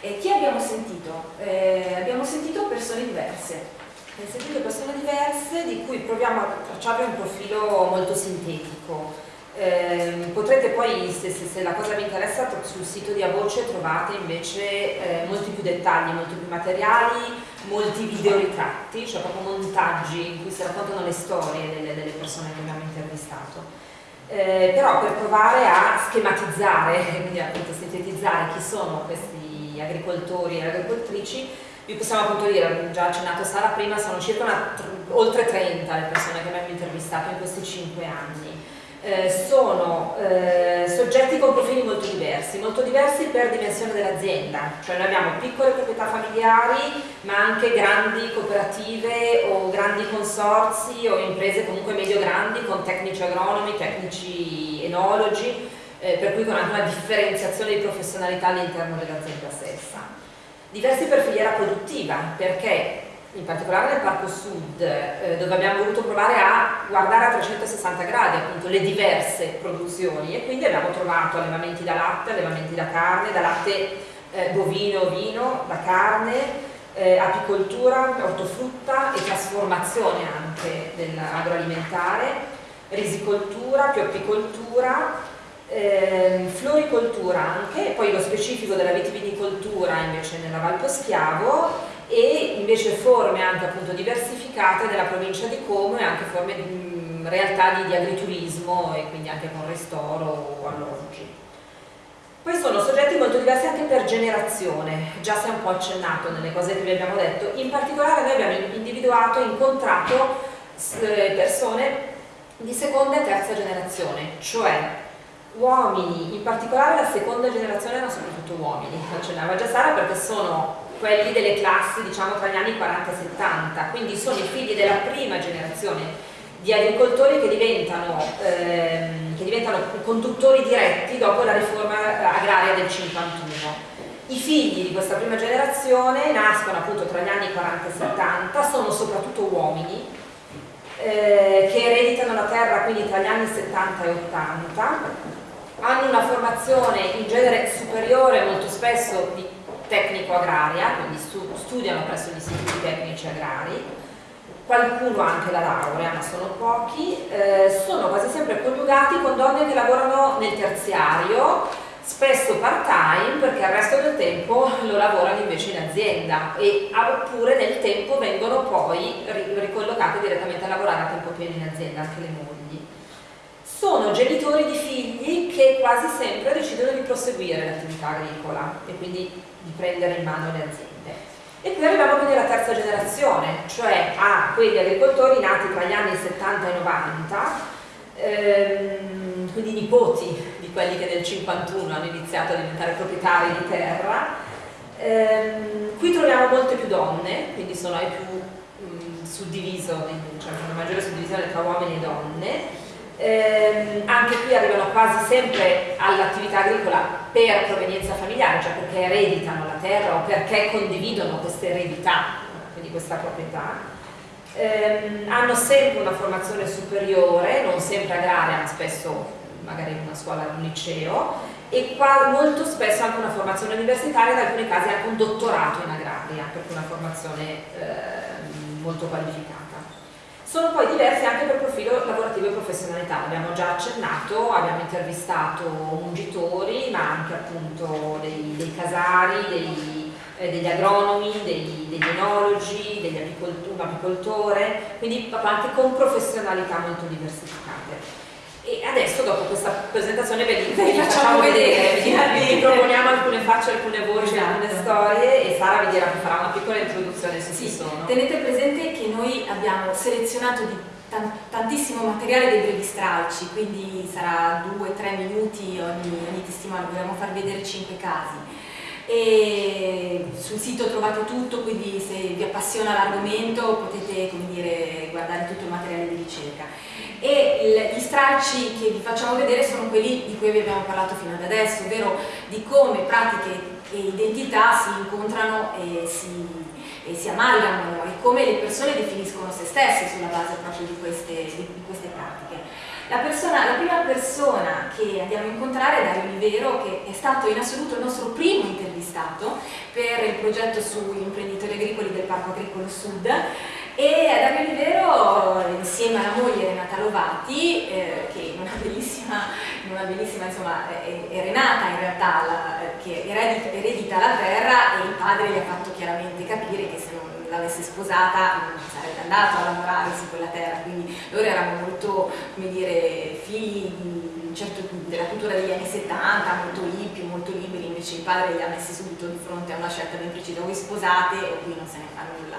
e chi abbiamo sentito? Eh, abbiamo sentito persone diverse abbiamo sentito persone diverse di cui proviamo a tracciare un profilo molto sintetico eh, potrete poi, se, se, se, la cosa vi interessa, sul sito di A Voce trovate invece eh, molti più dettagli, molti più materiali, molti video ritratti, cioè proprio montaggi in cui si raccontano le storie delle, delle persone che abbiamo intervistato. Eh, però per provare a schematizzare, quindi appunto sintetizzare chi sono questi agricoltori e agricoltrici, vi possiamo appunto dire, già accennato Sara prima, sono circa una, oltre 30 le persone che abbiamo intervistato in questi 5 anni. Eh, sono eh, soggetti con profili molto diversi, molto diversi per dimensione dell'azienda, cioè noi abbiamo piccole proprietà familiari ma anche grandi cooperative o grandi consorzi o imprese comunque medio-grandi con tecnici agronomi, tecnici enologi, eh, per cui con anche una differenziazione di professionalità all'interno dell'azienda stessa. Diversi per filiera produttiva, perché in particolare nel Parco Sud, eh, dove abbiamo voluto provare a guardare a 360 gradi appunto le diverse produzioni e quindi abbiamo trovato allevamenti da latte, allevamenti da carne, da latte eh, bovino, vino, da carne, eh, apicoltura, ortofrutta e trasformazione anche dell'agroalimentare, risicoltura, più apicoltura, eh, floricoltura anche, poi lo specifico della vitivinicoltura invece nella Val Poschiavo e invece forme anche appunto diversificate della provincia di Como e anche forme di realtà di, di, agriturismo e quindi anche con ristoro o alloggi. Poi sono soggetti molto diversi anche per generazione, già si è un po' accennato nelle cose che vi abbiamo detto, in particolare noi abbiamo individuato e incontrato eh, persone di seconda e terza generazione, cioè uomini, in particolare la seconda generazione erano soprattutto uomini, accennava già Sara perché sono quelli delle classi diciamo tra gli anni 40 e 70, quindi sono i figli della prima generazione di agricoltori che diventano, ehm, che diventano conduttori diretti dopo la riforma agraria del 51. I figli di questa prima generazione nascono appunto tra gli anni 40 e 70, sono soprattutto uomini eh, che ereditano la terra quindi tra gli anni 70 e 80, hanno una formazione in genere superiore molto spesso di tecnico-agraria, quindi stu studiano presso gli istituti tecnici agrari, qualcuno anche la laurea, ma sono pochi, eh, sono quasi sempre coniugati con donne che lavorano nel terziario, spesso part time perché il resto del tempo lo lavorano invece in azienda e, oppure nel tempo vengono poi ricollocate direttamente a lavorare a tempo pieno in azienda, anche le mogli. Sono genitori di figli che quasi sempre decidono di proseguire l'attività agricola e quindi di prendere in mano le aziende. E qui arriviamo quindi alla terza generazione, cioè a quegli agricoltori nati tra gli anni 70 e 90, ehm, quindi nipoti di quelli che nel 51 hanno iniziato a diventare proprietari di terra. Ehm, qui troviamo molte più donne, quindi sono ai più mh, suddiviso, cioè una maggiore suddivisione tra uomini e donne eh, anche qui arrivano quasi sempre all'attività agricola per provenienza familiare, cioè perché ereditano la terra o perché condividono questa eredità, quindi questa proprietà. Eh, hanno sempre una formazione superiore, non sempre agraria, ma spesso magari in una scuola, in un liceo, e qua molto spesso anche una formazione universitaria, in alcuni casi anche un dottorato in agraria, perché una formazione eh, molto qualificata. Sono poi diversi anche per profilo lavorativo e professionalità, abbiamo già accennato, abbiamo intervistato mungitori, ma anche appunto dei, dei casari, dei, eh, degli agronomi, dei, degli enologi, degli apicoltori, un apicoltore, quindi anche con professionalità molto diversificate. E adesso dopo questa presentazione ve li, vi facciamo vedere, vi, proponiamo alcune facce, alcune voci, esatto. alcune storie e Sara vi dirà che farà una piccola introduzione se sì, sono. Tenete presente che noi abbiamo selezionato di tantissimo materiale dei brevi stralci, quindi sarà 2-3 minuti ogni, ogni testimone, vogliamo far vedere 5 casi e sul sito trovate tutto, quindi se vi appassiona l'argomento potete dire, guardare tutto il materiale di ricerca. E gli stralci che vi facciamo vedere sono quelli di cui vi abbiamo parlato fino ad adesso, ovvero di come pratiche e identità si incontrano e si, e si amalgamano e come le persone definiscono se stesse sulla base proprio di queste, di queste pratiche. La, persona, la, prima persona che andiamo a incontrare è Dario Olivero, che è stato in assoluto il nostro primo intervistato per il progetto sugli imprenditori agricoli del Parco Agricolo Sud e Dario Olivero insieme alla moglie Renata Lovati, eh, che in una bellissima, in una bellissima insomma, è, è, Renata in realtà la, che eredita, eredita la terra e il padre gli ha fatto chiaramente capire che se non l'avesse sposata non sarebbe andato a lavorare su quella terra, quindi loro erano molto, come dire, figli certo, della cultura degli anni 70, molto hippie, molto liberi, invece il padre li ha messi subito di fronte a una scelta ben precisa, voi sposate o qui non se ne fa nulla.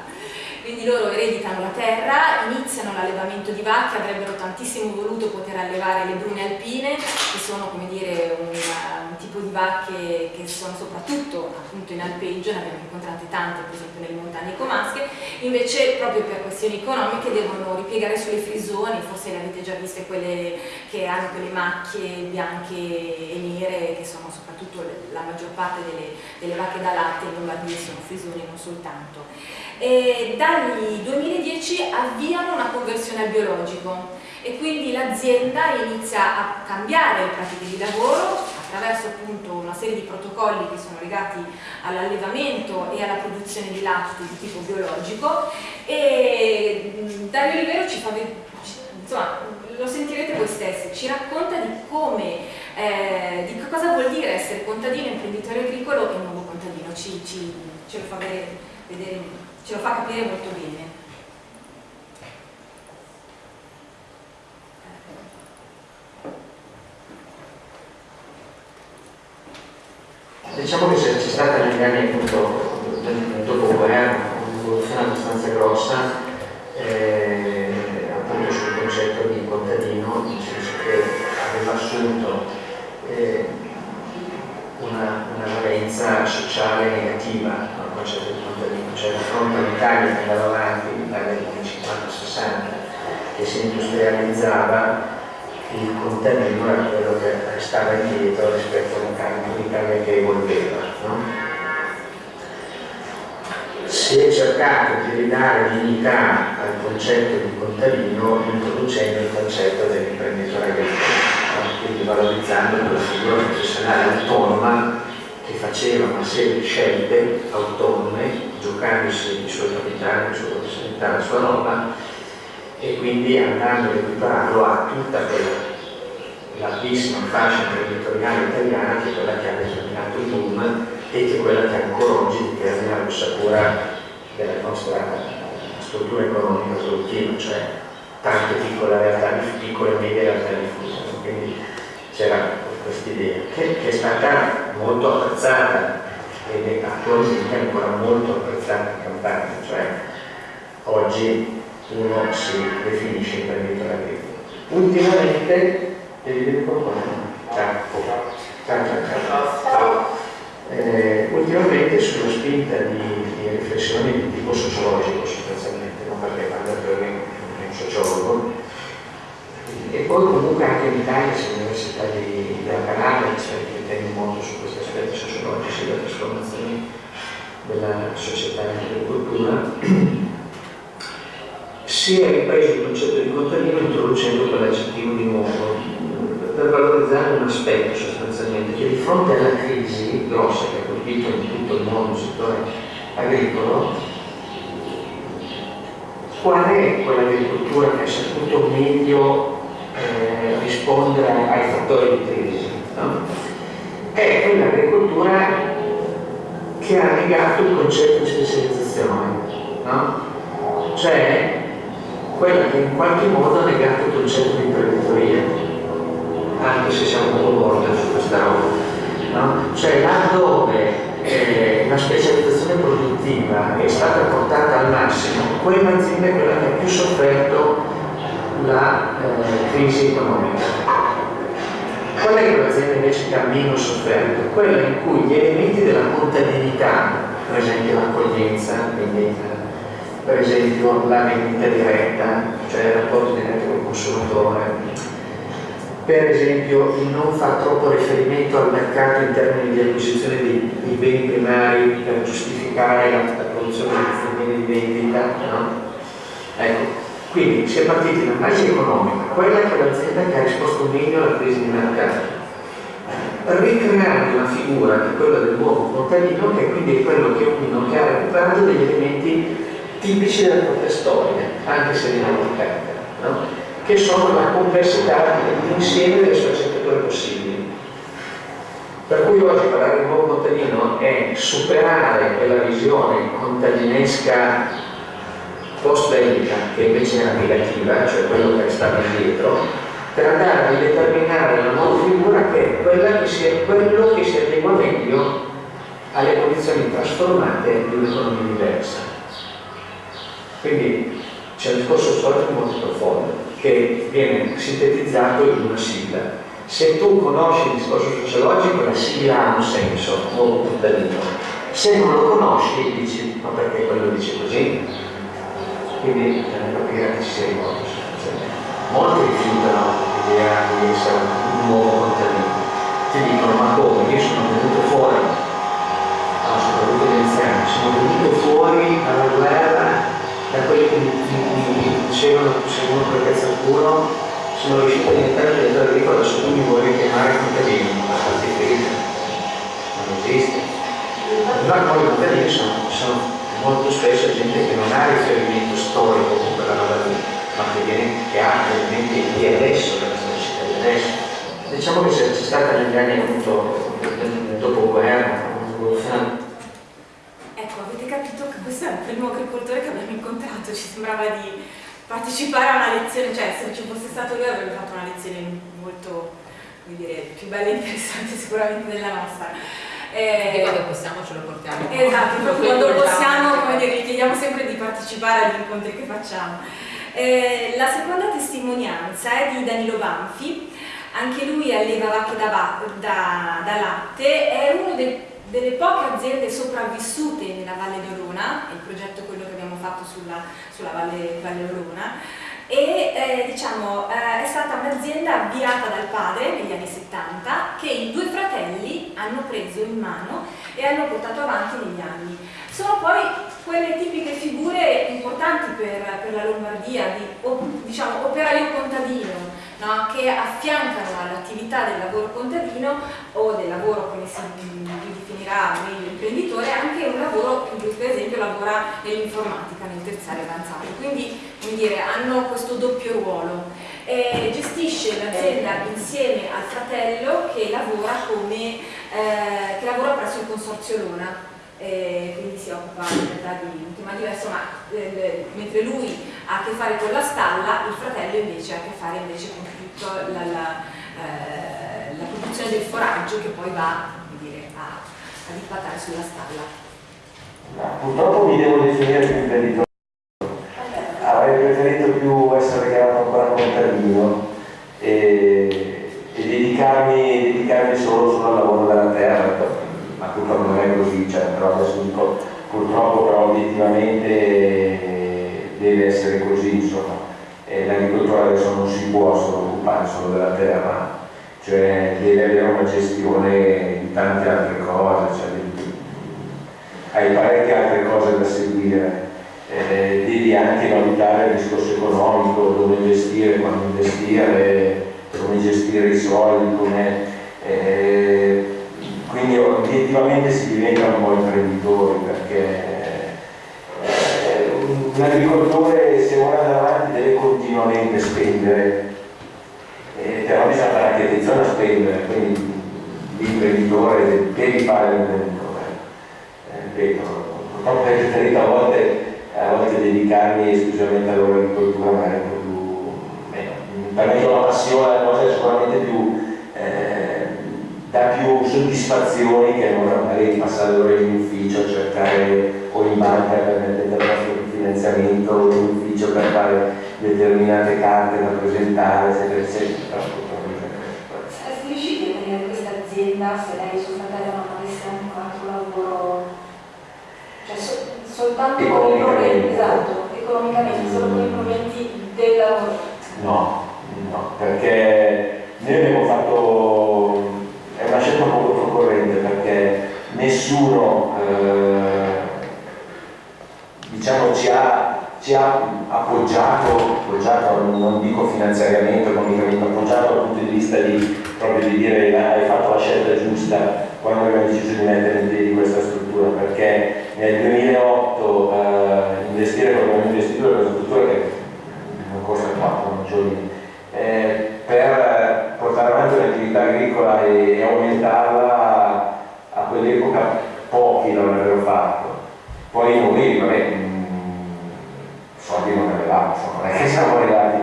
Quindi loro ereditano la terra, iniziano l'allevamento di vacche, avrebbero tantissimo voluto poter allevare le brune alpine, che sono come dire un, un tipo di vacche che sono soprattutto appunto in alpeggio, ne abbiamo incontrate tante per esempio nelle montagne comasche, invece proprio per questioni economiche devono ripiegare sulle frisoni, forse le avete già viste quelle che hanno quelle macchie bianche e nere che sono soprattutto la maggior parte delle, delle vacche da latte in Lombardia sono frisoni non soltanto. E dal 2010 avviano una conversione al biologico e quindi l'azienda inizia a cambiare pratiche di lavoro attraverso appunto una serie di protocolli che sono legati all'allevamento e alla produzione di latte di tipo biologico e Dario Olivero ci fa insomma lo sentirete voi stessi, ci racconta di come, eh, di cosa vuol dire essere contadino, imprenditore agricolo e nuovo contadino, ci, ci, ce lo fa vedere, vedere ce lo fa capire molto bene. Diciamo che c'è stata negli anni appunto del dopoguerra un'evoluzione abbastanza grossa eh, appunto sul concetto di contadino, nel senso che aveva assunto eh, una, una valenza sociale negativa, il concetto di l'Italia che andava avanti, l'Italia degli anni 50-60, che si industrializzava, il contadino era quello che restava indietro rispetto all'Italia che evolveva. No? Si è cercato di ridare dignità al concetto di contadino introducendo il concetto dell'imprenditore agricolo, quindi valorizzando la figura professionale autonoma che faceva una serie di scelte autonome, giocandosi i suoi capitali, la sua professionalità, la sua roba, e quindi andando a equipararlo a tutta quella larghissima fascia imprenditoriale italiana che è quella che ha determinato il boom e che è quella che ancora oggi determina l'ossatura della nostra struttura economica produttiva, cioè tante piccole realtà, piccole e medie realtà diffuse. Quindi c'era questa idea che, che, è stata molto apprezzata ed è attualmente ancora molto apprezzata in campagna, cioè oggi uno si definisce imprenditore agricolo. Ultimamente, qualcosa? Ciao. Ciao, ciao, ciao. Eh, ultimamente sulla spinta di, di, riflessioni di tipo sociologico sostanzialmente, non perché parla per un sociologo, e poi comunque anche in Italia, se l'Università della Calabria, si riflettendo molto su questi aspetti sociologici della trasformazione della società e dell'agricoltura, si è ripreso il concetto di contadino introducendo quell'aggettivo di nuovo per valorizzare un aspetto sostanzialmente che di fronte alla crisi grossa che ha colpito in tutto il mondo il settore agricolo qual è quell'agricoltura che ha saputo meglio eh, rispondere ai fattori di crisi no? è quell'agricoltura che ha negato il concetto di specializzazione no? cioè quella che in qualche modo ha negato il concetto di imprenditoria, anche se siamo po' morti su questa roba. No? Cioè laddove eh, la specializzazione produttiva è stata portata al massimo, quell'azienda è quella che ha più sofferto la eh, crisi economica. Qual è quell'azienda invece che ha meno sofferto? Quella in cui gli elementi della contabilità, per esempio l'accoglienza, quindi per esempio la vendita diretta, cioè il rapporto diretto con il consumatore, per esempio il non far troppo riferimento al mercato in termini di acquisizione dei, dei beni primari per giustificare la, la produzione dei beni di vendita, no? Ecco, quindi si è partiti dall'analisi economica, quella che è l'azienda che ha risposto meglio alla crisi di mercato, ricreando una figura che è quella del nuovo contadino, che quindi è quello che uno che ha recuperato degli elementi tipici della propria storia, anche se dimenticata, no? che sono la complessità dell'insieme delle sfaccettature possibili. Per cui oggi parlare di nuovo contadino è superare quella visione contadinesca post-bellica, che invece era negativa, cioè quello che stava indietro, per andare a determinare una nuova figura che è quella che si quello che si adegua meglio alle condizioni trasformate di un'economia diversa. Quindi c'è un discorso storico molto profondo che viene sintetizzato in una sigla. Se tu conosci il discorso sociologico, la sigla ha un senso, nuovo contadino. Se non lo conosci, dici, ma perché quello dice così? Quindi bisogna capire a chi si rivolge. Molti rifiutano l'idea di essere un nuovo contadino. Ti dicono, ma come? Io sono venuto fuori, no, soprattutto gli anziani, sono venuto fuori dalla guerra che mi, dicevano secondo quel pezzo al culo sono riuscito a diventare un direttore agricolo adesso tu mi vuoi chiamare contadino ma fatti friga non esiste. Ma poi i contadini sono, sono, molto spesso gente che non ha riferimento storico con quella roba lì ma che, viene, che ha elementi di adesso della società di adesso. Diciamo che c'è stata negli anni appunto nel dopoguerra un'evoluzione questo è il primo agricoltore che abbiamo incontrato, ci sembrava di partecipare a una lezione, cioè se ci fosse stato lui avrebbe fatto una lezione molto, come dire, più bella e interessante sicuramente della nostra. Eh, e quando possiamo ce lo portiamo. Esatto, proprio quando possiamo, come dire, gli chiediamo sempre di partecipare agli incontri che facciamo. Eh, la seconda testimonianza è di Danilo Banfi, anche lui alleva vacche da, da, da latte, è uno dei delle poche aziende sopravvissute nella Valle d'Orona, il progetto quello che abbiamo fatto sulla, sulla Valle, Valle Olona e eh, diciamo, eh, è stata un'azienda avviata dal padre negli anni 70 che i due fratelli hanno preso in mano e hanno portato avanti negli anni. Sono poi quelle tipiche figure importanti per, per la Lombardia di diciamo, operaio contadino no? che affiancano all'attività del lavoro contadino o del lavoro come si definirà meglio imprenditore anche un lavoro in cui per esempio lavora nell'informatica nel terziario avanzato quindi dire, hanno questo doppio ruolo e gestisce l'azienda insieme al fratello che lavora, come, eh, che lavora presso il consorzio Luna eh, quindi si occupa in realtà di un tema diverso, ma eh, mentre lui ha a che fare con la stalla, il fratello invece ha a che fare con tutta la, la, eh, la, produzione del foraggio che poi va dire, a, a ripattare sulla stalla. Purtroppo mi devo definire più imprenditore. Avrei preferito più essere chiamato ancora contadino e, e dedicarmi, dedicarmi solo, solo al lavoro della terra ma purtroppo non è così, cioè, però adesso dico purtroppo però obiettivamente deve essere così, insomma. L'agricoltura adesso non si può solo occupare solo della terra, cioè deve avere una gestione di tante altre cose, cioè, hai parecchie altre cose da seguire. Eh, devi anche valutare il discorso economico, dove investire, quando investire, come gestire i soldi, come, eh, quindi obiettivamente si diventa un po' imprenditori perché eh, un agricoltore se vuole andare avanti deve continuamente spendere eh, però bisogna fare anche attenzione a spendere quindi l'imprenditore devi fare l'imprenditore eh, ripeto purtroppo è preferito a volte, a volte dedicarmi esclusivamente all'agricoltura un po' più meno. per me la passione la cosa è sicuramente più dà più soddisfazioni che non magari passare ore in ufficio, cercare o in banca per mettere il finanziamento o in ufficio per fare determinate carte da presentare, eccetera, eccetera. Saresti riusciti a tenere questa azienda se lei suo fratello non avesse ancora un lavoro, cioè so, soltanto con i proventi, esatto, economicamente, solo con i proventi del lavoro? No, no, perché noi abbiamo fatto è una scelta molto concorrente perché nessuno eh, diciamo, ci, ha, ci, ha, appoggiato, appoggiato, non dico finanziariamente, economicamente, appoggiato dal punto di vista di, proprio di dire hai fatto la scelta giusta quando abbiamo deciso di mettere in piedi questa struttura perché nel 2008 eh, investire come abbiamo investito in una struttura che non costa 4 giorni eh, per portare avanti un'attività agricola e, e aumentarla quell'epoca pochi l'avrebbero fatto. Poi noi, vabbè, mm, soldi non avevamo, non è che siamo arrivati.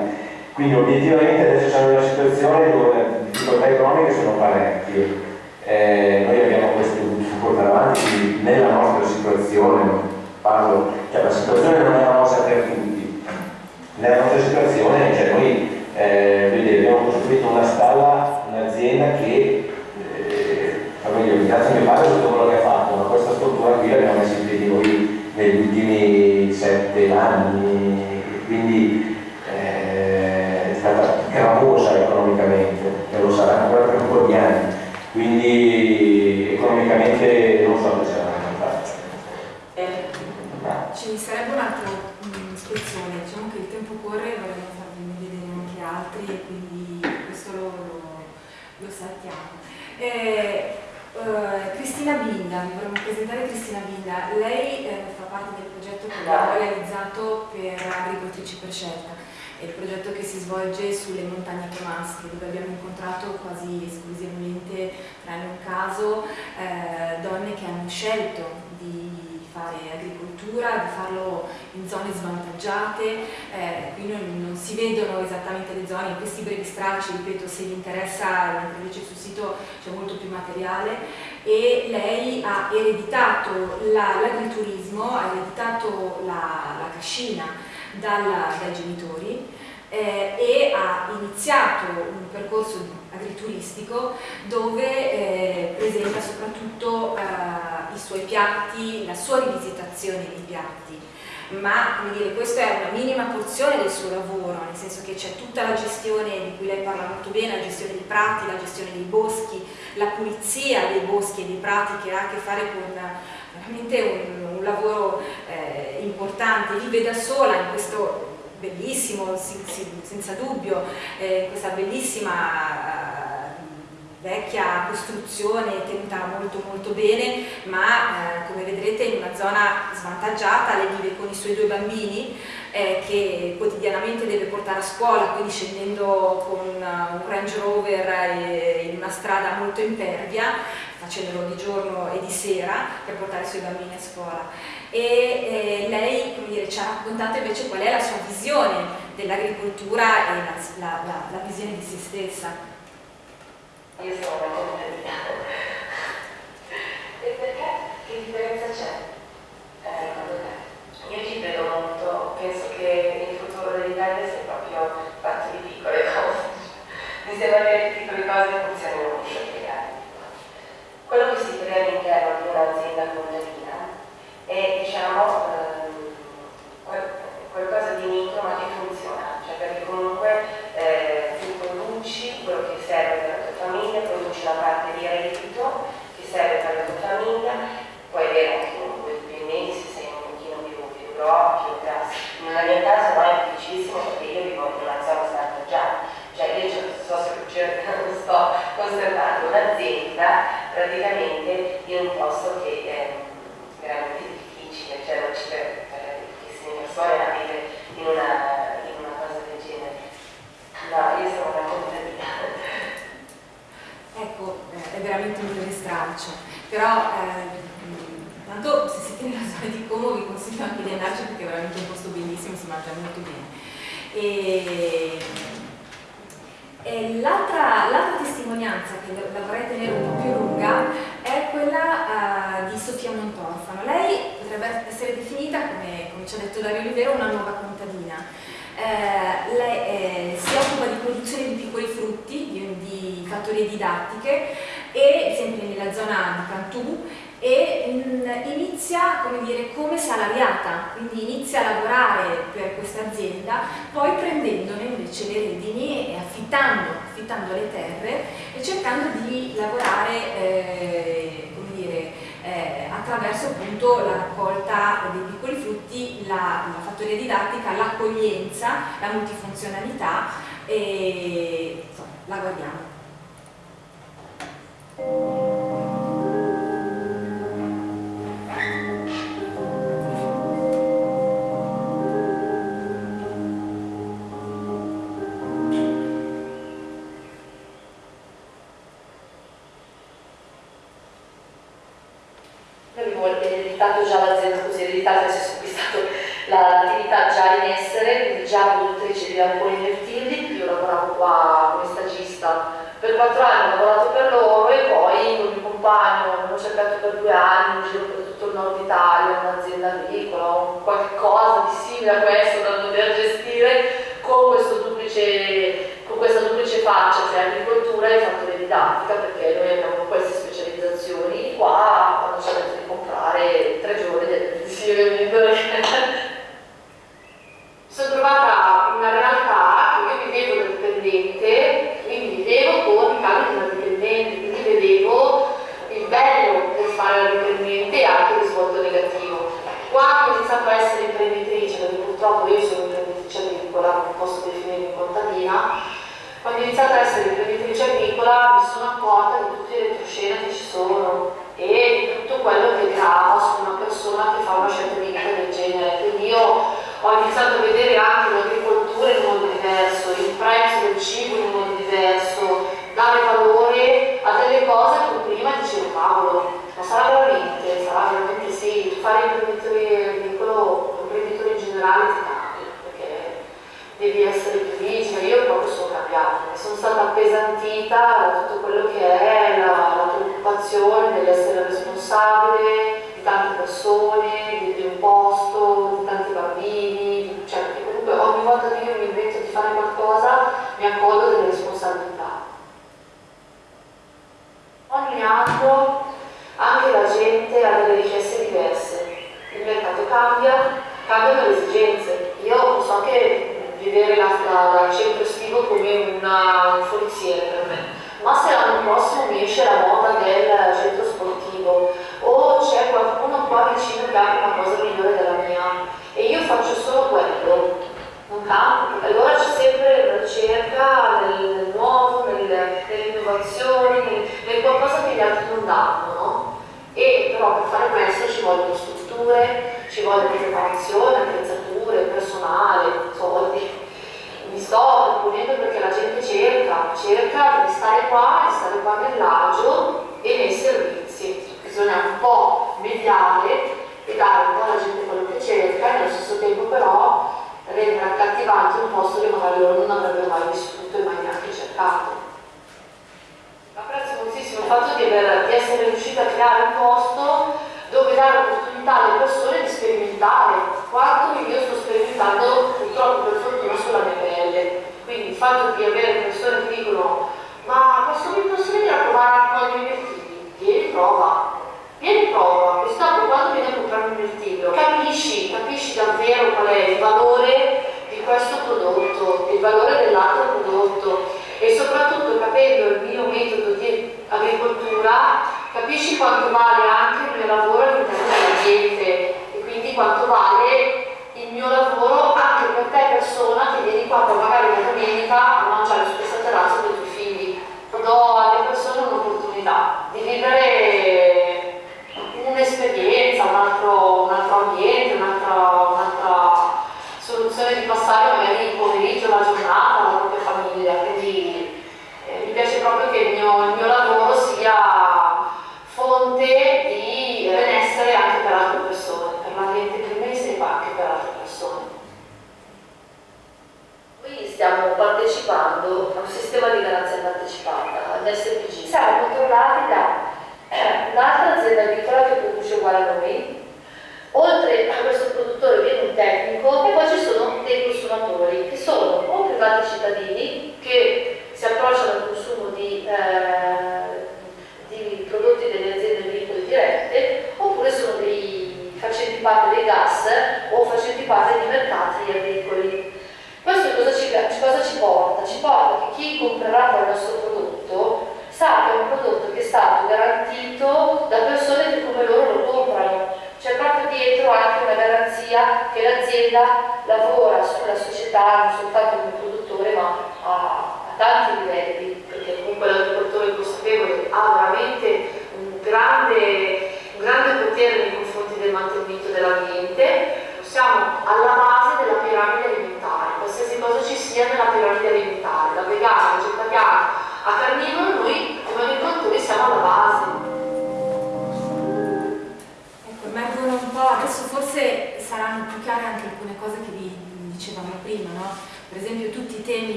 Quindi obiettivamente adesso siamo in una situazione dove le difficoltà economiche sono parecchie. Eh, noi abbiamo questo da portare avanti, nella nostra situazione, parlo, cioè la situazione non è una cosa per tutti, nella nostra situazione, cioè noi eh, vedete, abbiamo costruito una stalla, un'azienda che, a mio padre tutto quello che ha fatto, ma questa struttura qui l'abbiamo messa in piedi noi negli ultimi sette anni, quindi eh, è stata gravosa economicamente e lo sarà ancora per un po' di anni, quindi economicamente non so se sarà fatto. Eh, ci sarebbe un'altra ispezione, diciamo che il tempo corre, vorremmo altri e quindi questo lo, lo, lo saltiamo. Eh, uh, Cristina Binda, vi vorremmo presentare Cristina Binda, lei eh, fa parte del progetto che abbiamo realizzato per Agricoltrici per Scelta, è il progetto che si svolge sulle montagne comasche dove abbiamo incontrato quasi esclusivamente, tranne un caso, eh, donne che hanno scelto fare agricoltura, di farlo in zone svantaggiate, eh, qui non, non, si vedono esattamente le zone, in questi brevi stralci, ripeto, se vi interessa, invece sul sito c'è molto più materiale, e lei ha ereditato l'agriturismo, ha ereditato la, la cascina dalla, dai genitori eh, e ha iniziato un percorso agrituristico dove eh, presenta soprattutto eh, i suoi piatti, la sua rivisitazione dei piatti. Ma come dire, questa è una minima porzione del suo lavoro, nel senso che c'è tutta la gestione di cui lei parla molto bene, la gestione dei prati, la gestione dei boschi, la pulizia dei boschi e dei prati che ha a che fare con veramente un, un lavoro eh, importante, vive da sola in questo bellissimo, senza dubbio, eh, questa bellissima eh, vecchia costruzione tenuta molto molto bene ma eh, come vedrete in una zona svantaggiata lei vive con i suoi due bambini eh, che quotidianamente deve portare a scuola quindi scendendo con eh, un Range Rover eh, in una strada molto impervia cenero di giorno e di sera per portare i suoi bambini a scuola e eh, lei dire, ci ha raccontato invece qual è la sua visione dell'agricoltura e la, la, la, la, visione di se stessa. Io sono molto determinato. E perché? Che differenza c'è? Eh, io ci credo molto, penso che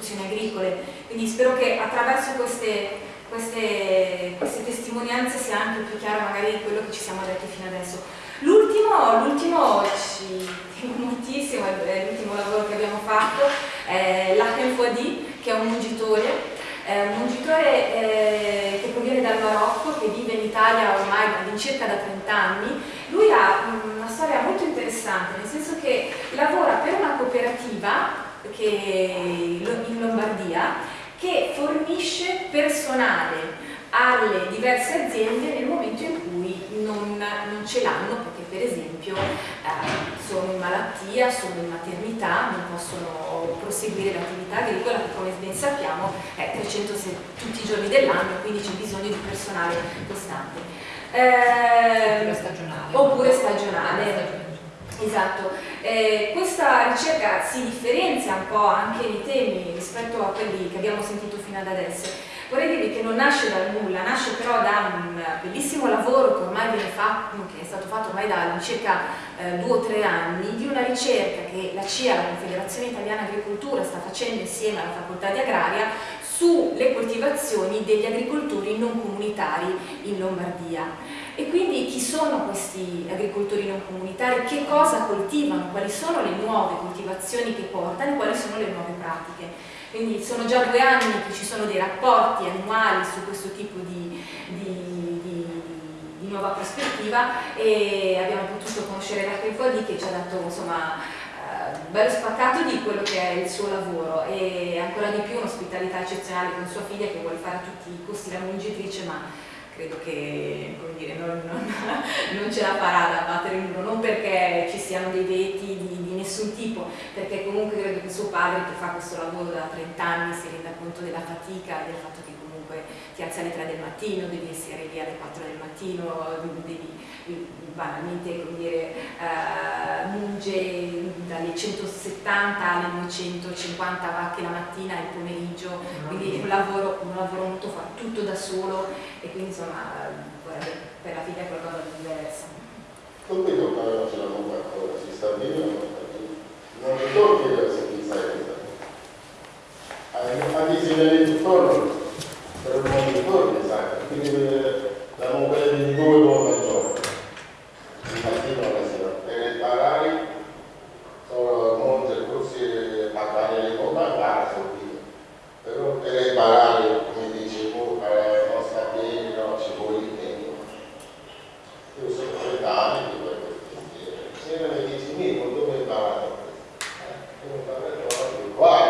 produzioni agricole. Quindi spero che attraverso queste, queste, queste testimonianze sia anche più chiaro magari quello che ci siamo detti fino adesso. L'ultimo, ci moltissimo, è l'ultimo lavoro che abbiamo fatto, è l'Akenfuadi, che è un mungitore, è un mungitore eh, che proviene dal Marocco, che vive in Italia ormai circa da 30 anni. Lui ha una storia molto interessante, nel senso che lavora per una cooperativa che in Lombardia che fornisce personale alle diverse aziende nel momento in cui non, non ce l'hanno perché per esempio eh, sono in malattia, sono in maternità, non possono proseguire l'attività agricola che come ben sappiamo è 360 tutti i giorni dell'anno quindi c'è bisogno di personale costante. Eh, oppure stagionale. Oppure stagionale Esatto, eh, questa ricerca si differenzia un po' anche nei temi rispetto a quelli che abbiamo sentito fino ad adesso. Vorrei dirvi che non nasce dal nulla, nasce però da un bellissimo lavoro che ormai viene fatto, che è stato fatto ormai da circa eh, due o tre anni, di una ricerca che la CIA, la Confederazione Italiana Agricoltura, sta facendo insieme alla Facoltà di Agraria sulle coltivazioni degli agricoltori non comunitari in Lombardia quindi chi sono questi agricoltori non comunitari? Che cosa coltivano? Quali sono le nuove coltivazioni che portano e quali sono le nuove pratiche? Quindi sono già due anni che ci sono dei rapporti annuali su questo tipo di, di, di, di nuova prospettiva e abbiamo potuto conoscere Rachel Fodì che ci ha dato insomma eh, bello spaccato di quello che è il suo lavoro e ancora di più un'ospitalità eccezionale con sua figlia che vuole fare a tutti i costi la mungitrice ma credo che dire, non, non, non, ce la farà da battere il muro, non perché ci siano dei veti di, di, nessun tipo, perché comunque credo che suo padre che fa questo lavoro da 30 anni si renda conto della fatica e del fatto che comunque ti alzi alle 3 del mattino, devi essere lì alle 4 del mattino, devi banalmente come dire, uh, munge dalle 170 alle 950 vacche la mattina e il pomeriggio, quindi è un lavoro, un lavoro molto forte, tutto da solo e quindi insomma vorrebbe per la figlia qualcosa di diverso. Non vedo però ce l'hanno fatto, si sta bene non sta bene. Non ricordo se chi sai per un ritorno, sai, quindi la mobilità di due uomini al giorno il mattino alla sera per imparare sono molti corsi a fare le cose a casa però per imparare come dicevo eh, non sta bene no, ci vuole tempo. Io sono 30 anni di questo mestiere se mi dici mi dove hai imparato eh, io ho imparato qua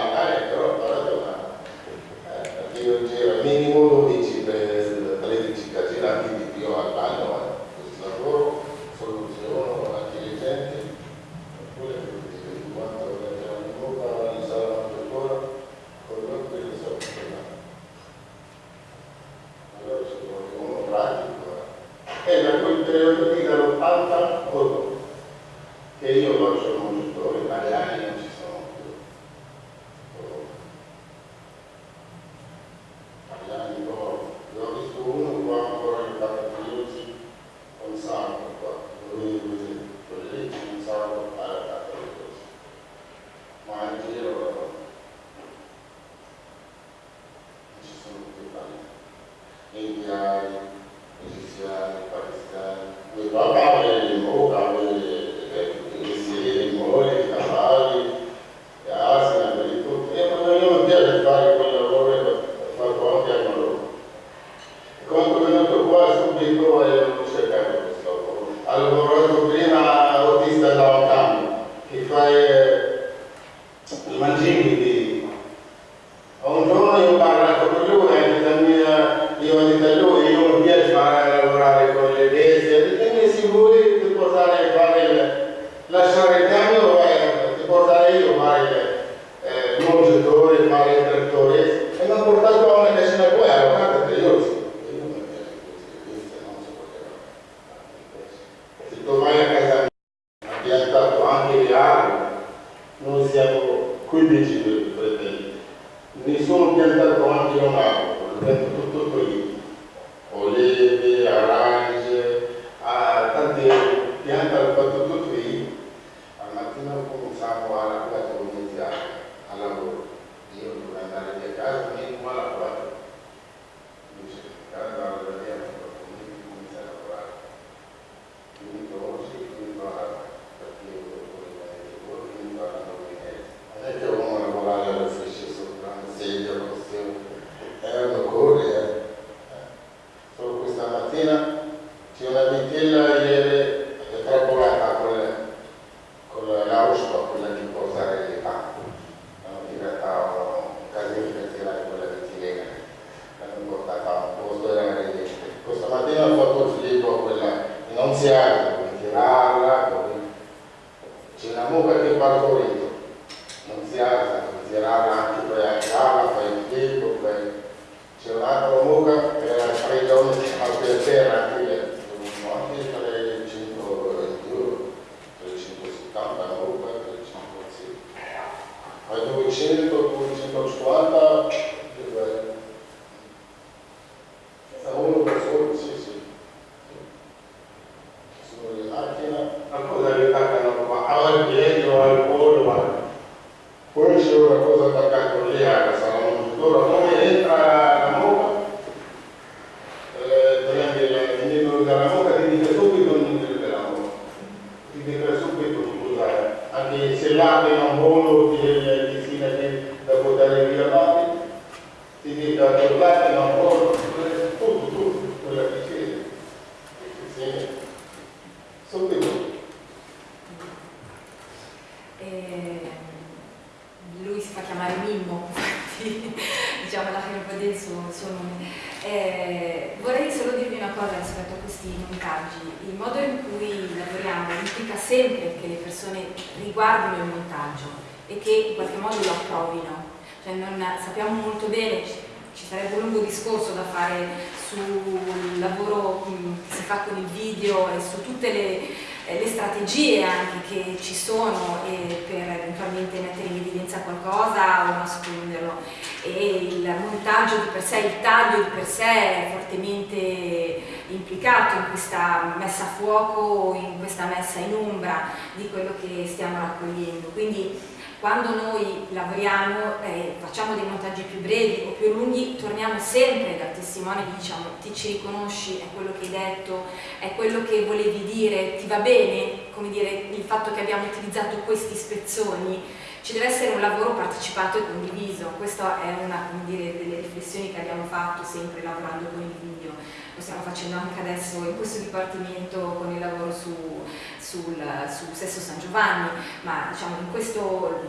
spezzoni, ci deve essere un lavoro partecipato e condiviso, questa è una dire, delle riflessioni che abbiamo fatto sempre lavorando con il video, lo stiamo facendo anche adesso in questo dipartimento con il lavoro su, sul, su Sesso San Giovanni, ma diciamo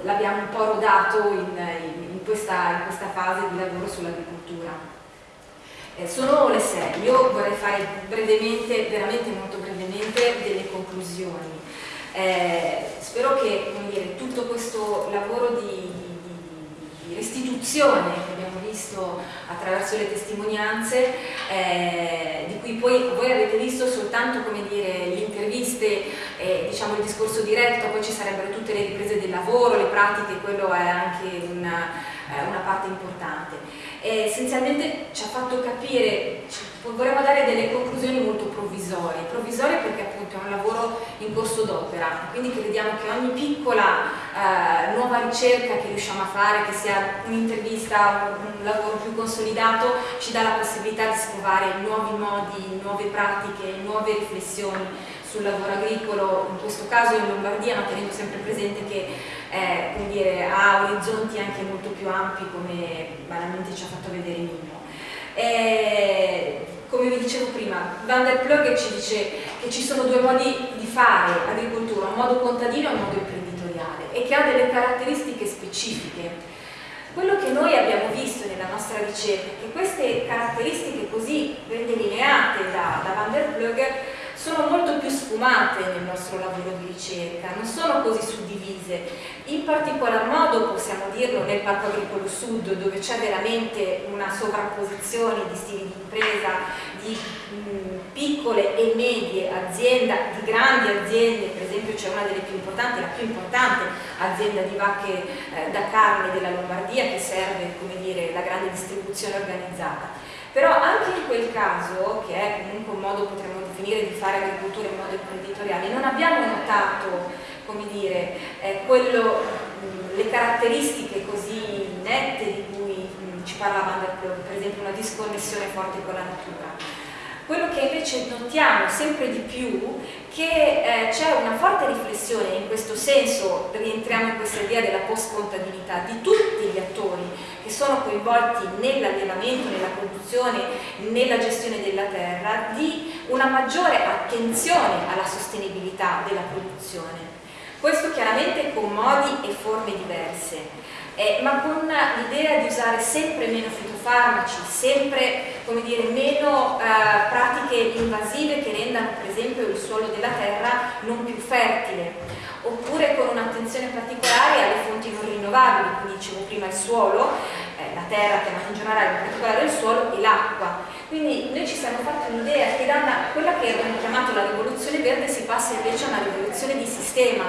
l'abbiamo un po' rodato in, in, in, questa, in questa fase di lavoro sull'agricoltura. Eh, sono le 6, io vorrei fare brevemente, veramente molto brevemente, delle conclusioni. Eh, spero che dire, tutto questo lavoro di, di, di, restituzione che abbiamo visto attraverso le testimonianze, eh, di cui poi voi avete visto soltanto le interviste, eh, diciamo il discorso diretto, poi ci sarebbero tutte le riprese del lavoro, le pratiche, quello è anche una, eh, una parte importante. essenzialmente ci ha fatto capire, vorremmo dare delle conclusioni molto provvisorie, provvisorie perché appunto è un lavoro in corso d'opera, quindi crediamo che ogni piccola eh, nuova ricerca che riusciamo a fare, che sia un'intervista, un, lavoro più consolidato, ci dà la possibilità di scovare nuovi modi, nuove pratiche, nuove riflessioni sul lavoro agricolo, in questo caso in Lombardia, ma tenendo sempre presente che eh, dire, ha orizzonti anche molto più ampi come banalmente ci ha fatto vedere Mimmo. E, come vi dicevo prima, Van der Plug ci dice che ci sono due modi di fare agricoltura, un modo contadino e un modo imprenditoriale e che ha delle caratteristiche specifiche. Quello che noi abbiamo visto nella nostra ricerca è che queste caratteristiche così ben delineate da, da Van der Plug sono molto più sfumate nel nostro lavoro di ricerca, non sono così suddivise. In particolar modo possiamo dirlo nel Parco Agricolo Sud dove c'è veramente una sovrapposizione di stili di impresa, di mh, piccole e medie aziende, di grandi aziende, per esempio c'è una delle più importanti, la più importante azienda di vacche eh, da carne della Lombardia che serve come dire, la grande distribuzione organizzata. Però anche in quel caso, che è comunque un modo, potremmo definire, di fare agricoltura in modo imprenditoriale, non abbiamo notato, come dire, eh, quello, mh, le caratteristiche così nette di cui mh, ci parlava per esempio una disconnessione forte con la natura. Quello che invece notiamo sempre di più che eh, c'è una forte riflessione, in questo senso rientriamo in questa idea della post-contabilità di tutti gli attori che sono coinvolti nell'allevamento, nella produzione, nella gestione della terra, di una maggiore attenzione alla sostenibilità della produzione. Questo chiaramente con modi e forme diverse, eh, ma con l'idea di usare sempre meno fitofarmaci, sempre dire, meno eh, pratiche invasive che rendano per esempio il suolo della terra non più fertile, oppure con un'attenzione particolare alle fonti non rinnovabili, quindi dicevo prima il suolo, eh, la terra chiamata in generale, in particolare il suolo e l'acqua. Quindi noi ci siamo fatti un'idea che da quella che abbiamo chiamato la rivoluzione verde si passa invece a una rivoluzione di sistema,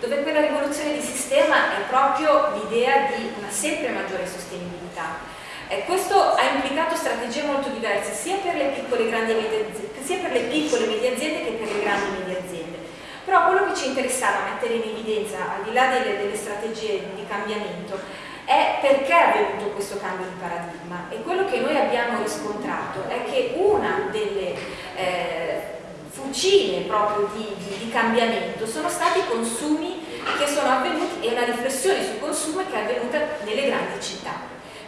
dove quella rivoluzione di sistema è proprio l'idea di una sempre maggiore sostenibilità. Eh, questo ha implicato strategie molto diverse sia per le piccole e grandi medie aziende, che per le grandi medie aziende. Però quello che ci interessava mettere in evidenza, al di là delle, delle strategie di cambiamento, è perché è avvenuto questo cambio di paradigma e quello che noi abbiamo riscontrato è che una delle eh, fucine proprio di, di, di cambiamento sono stati i consumi che sono avvenuti e una riflessione sul consumo che è avvenuta nelle grandi città.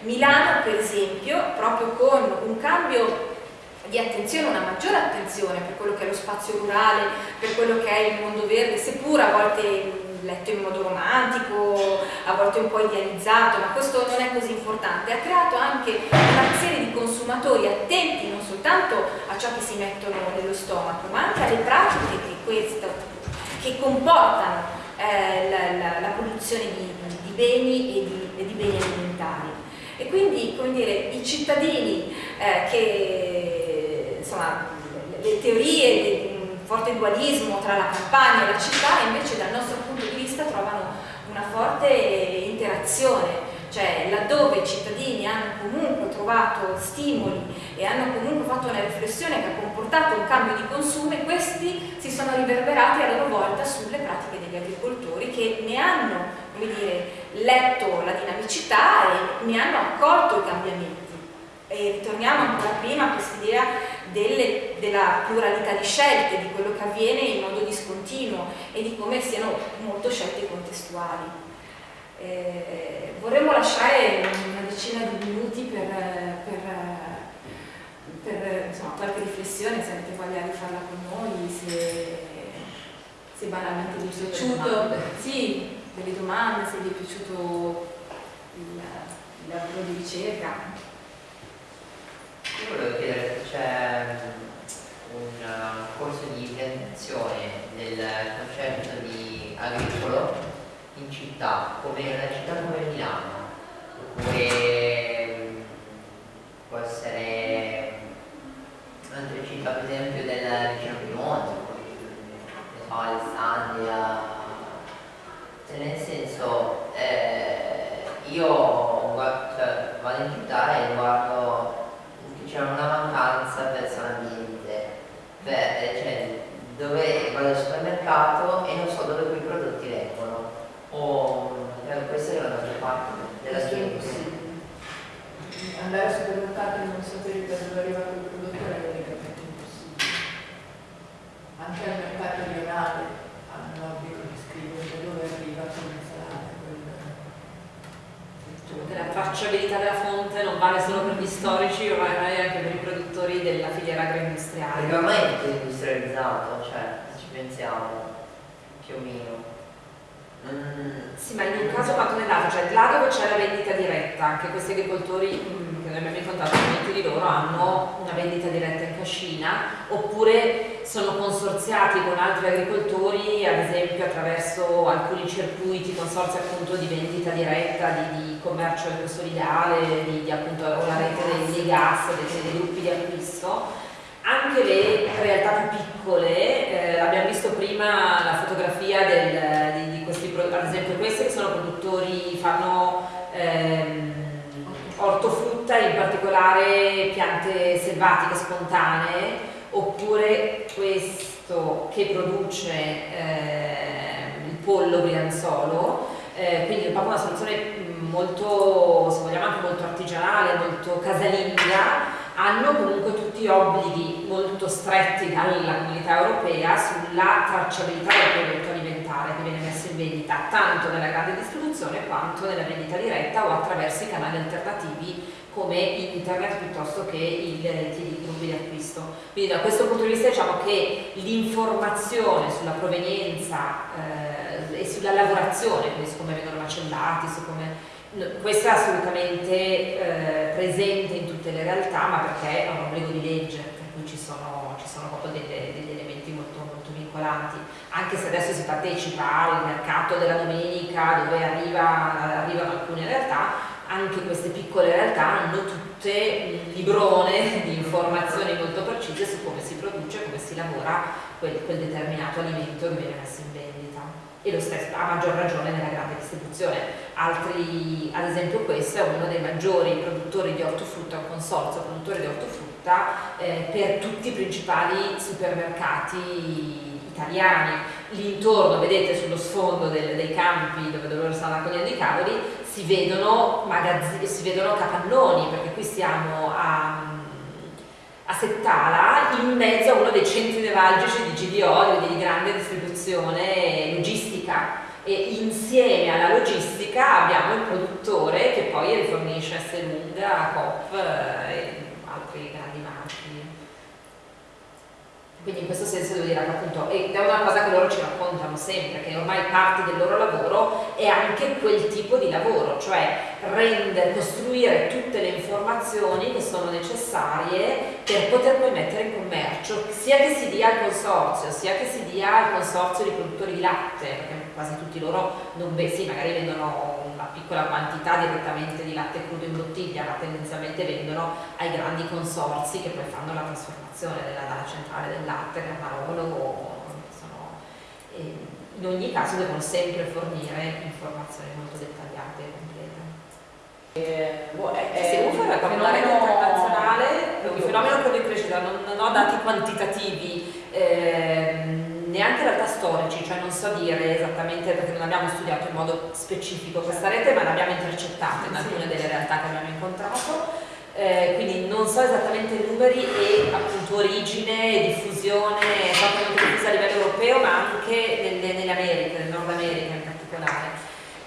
Milano per esempio, proprio con un cambio di attenzione, una maggiore attenzione per quello che è lo spazio rurale, per quello che è il mondo verde, seppur a volte letto in modo romantico, a volte un po' idealizzato, ma questo non è così importante, ha creato anche una serie di consumatori attenti non soltanto a ciò che si mettono nello stomaco, ma anche alle pratiche che, questo, che comportano eh, la, la, la, produzione di, di beni e di, e di, beni alimentari. E quindi, come dire, i cittadini eh, che, insomma, le teorie forte dualismo tra la campagna e la città invece dal nostro punto di vista trovano una forte interazione, cioè laddove i cittadini hanno comunque trovato stimoli e hanno comunque fatto una riflessione che ha comportato un cambio di consumo, questi si sono riverberati a loro volta sulle pratiche degli agricoltori che ne hanno dire, letto la dinamicità e ne hanno accolto i cambiamenti. E ritorniamo ancora prima a quest'idea della pluralità di scelte, di quello che avviene in modo discontinuo e di come siano molto scelte contestuali. Eh, vorremmo lasciare una decina di minuti per, per, per insomma, qualche riflessione, se avete voglia di farla con noi, se, se banalmente vi è piaciuto, sì, delle domande, se vi è piaciuto il, il lavoro di ricerca. Io volevo chiedere se c'è un corso di implementazione del concetto di agricolo in città, come una città come Milano, oppure può essere altre città, per esempio del vicino Piemonte, so, Alessandria, cioè nel senso eh, io cioè, vado in città e guardo c'è una mancanza verso l'ambiente, cioè dove vado al supermercato e non so dove quei prodotti vengono, o cioè, questa è la maggior parte della gente. Andare al supermercato e non sapere da dove arriva quel prodotto è praticamente impossibile. Anche al mercato rionale hanno l'obbligo di scrivere da dove arriva quell'insalata, cioè, la tracciabilità della fonte non vale solo per gli storici, ma vale anche per i produttori della filiera agroindustriale. Perché ormai è tutto industrializzato, cioè ci pensiamo più o meno. Mm. Sì, ma in un caso quanto nell'altro, cioè là dove c'è la vendita diretta, anche questi agricoltori mm, che noi abbiamo incontrato, molti di loro hanno una vendita diretta in cascina, oppure sono consorziati con altri agricoltori, ad esempio attraverso alcuni circuiti, consorzi appunto di vendita diretta, di, di commercio ecosolidale, di, di appunto la rete dei, dei gas, dei, dei gruppi di acquisto. Anche le realtà più piccole, eh, abbiamo visto prima la fotografia del, di, di, questi, ad esempio questi che sono produttori, fanno ehm, ortofrutta, in particolare piante selvatiche spontanee, oppure questo che produce eh, il pollo brianzolo, eh, quindi è proprio una soluzione molto, se vogliamo anche molto artigianale, molto casalinga, hanno comunque tutti obblighi molto stretti dalla comunità europea sulla tracciabilità del prodotto alimentare che viene messo in vendita tanto nella grande distribuzione quanto nella vendita diretta o attraverso i canali alternativi come internet piuttosto che i gruppi di acquisto. Quindi da questo punto di vista diciamo che l'informazione sulla provenienza eh, e sulla lavorazione, quindi su come vengono macellati, su come questo è assolutamente eh, presente in tutte le realtà, ma perché è un obbligo di legge, per cui ci sono, ci sono proprio delle, degli elementi molto, molto, vincolanti. Anche se adesso si partecipa al mercato della domenica dove arriva, arrivano alcune realtà, anche queste piccole realtà hanno tutte un librone di informazioni molto precise su come si produce, come si lavora quel, quel determinato alimento che viene messo in vendita e lo stesso a maggior ragione nella grande distribuzione. Altri, ad esempio questo è uno dei maggiori produttori di ortofrutta, un consorzio produttore di ortofrutta eh, per tutti i principali supermercati italiani. Lì vedete sullo sfondo del, dei campi dove, dove loro stanno raccogliendo i cavoli, si vedono, si vedono capannoni, perché qui siamo a a Settala in mezzo a uno dei centri nevralgici di GDO, di grande distribuzione logistica. E insieme alla logistica abbiamo il produttore che poi rifornisce Esselunga, Coop eh, e altri grandi marchi. Quindi in questo senso devo dire che appunto, ed è una cosa che loro ci raccontano sempre, che ormai parte del loro lavoro è anche quel tipo di lavoro, cioè rendere, costruire tutte le informazioni che sono necessarie per poter poi mettere in commercio, sia che si dia al consorzio, sia che si dia al consorzio di produttori di latte, perché quasi tutti loro non sì, magari vendono una piccola quantità direttamente di latte crudo in bottiglia, ma tendenzialmente vendono ai grandi consorzi che poi fanno la trasformazione della, dalla centrale del latte, del Marolo, sono, in ogni caso devono sempre fornire informazioni molto dettagliate e complete. Eh, boh, è, è è proprio una rete internazionale, è un fenomeno che in crescita, non, non ho dati quantitativi, ehm, neanche in realtà storici, cioè non so dire esattamente perché non abbiamo studiato in modo specifico questa rete, ma l'abbiamo intercettata in alcune delle realtà che abbiamo incontrato. Eh, quindi non so esattamente i numeri e appunto origine diffusione fortemente diffusa a livello europeo ma anche nelle, nelle Americhe, nel Nord America in particolare.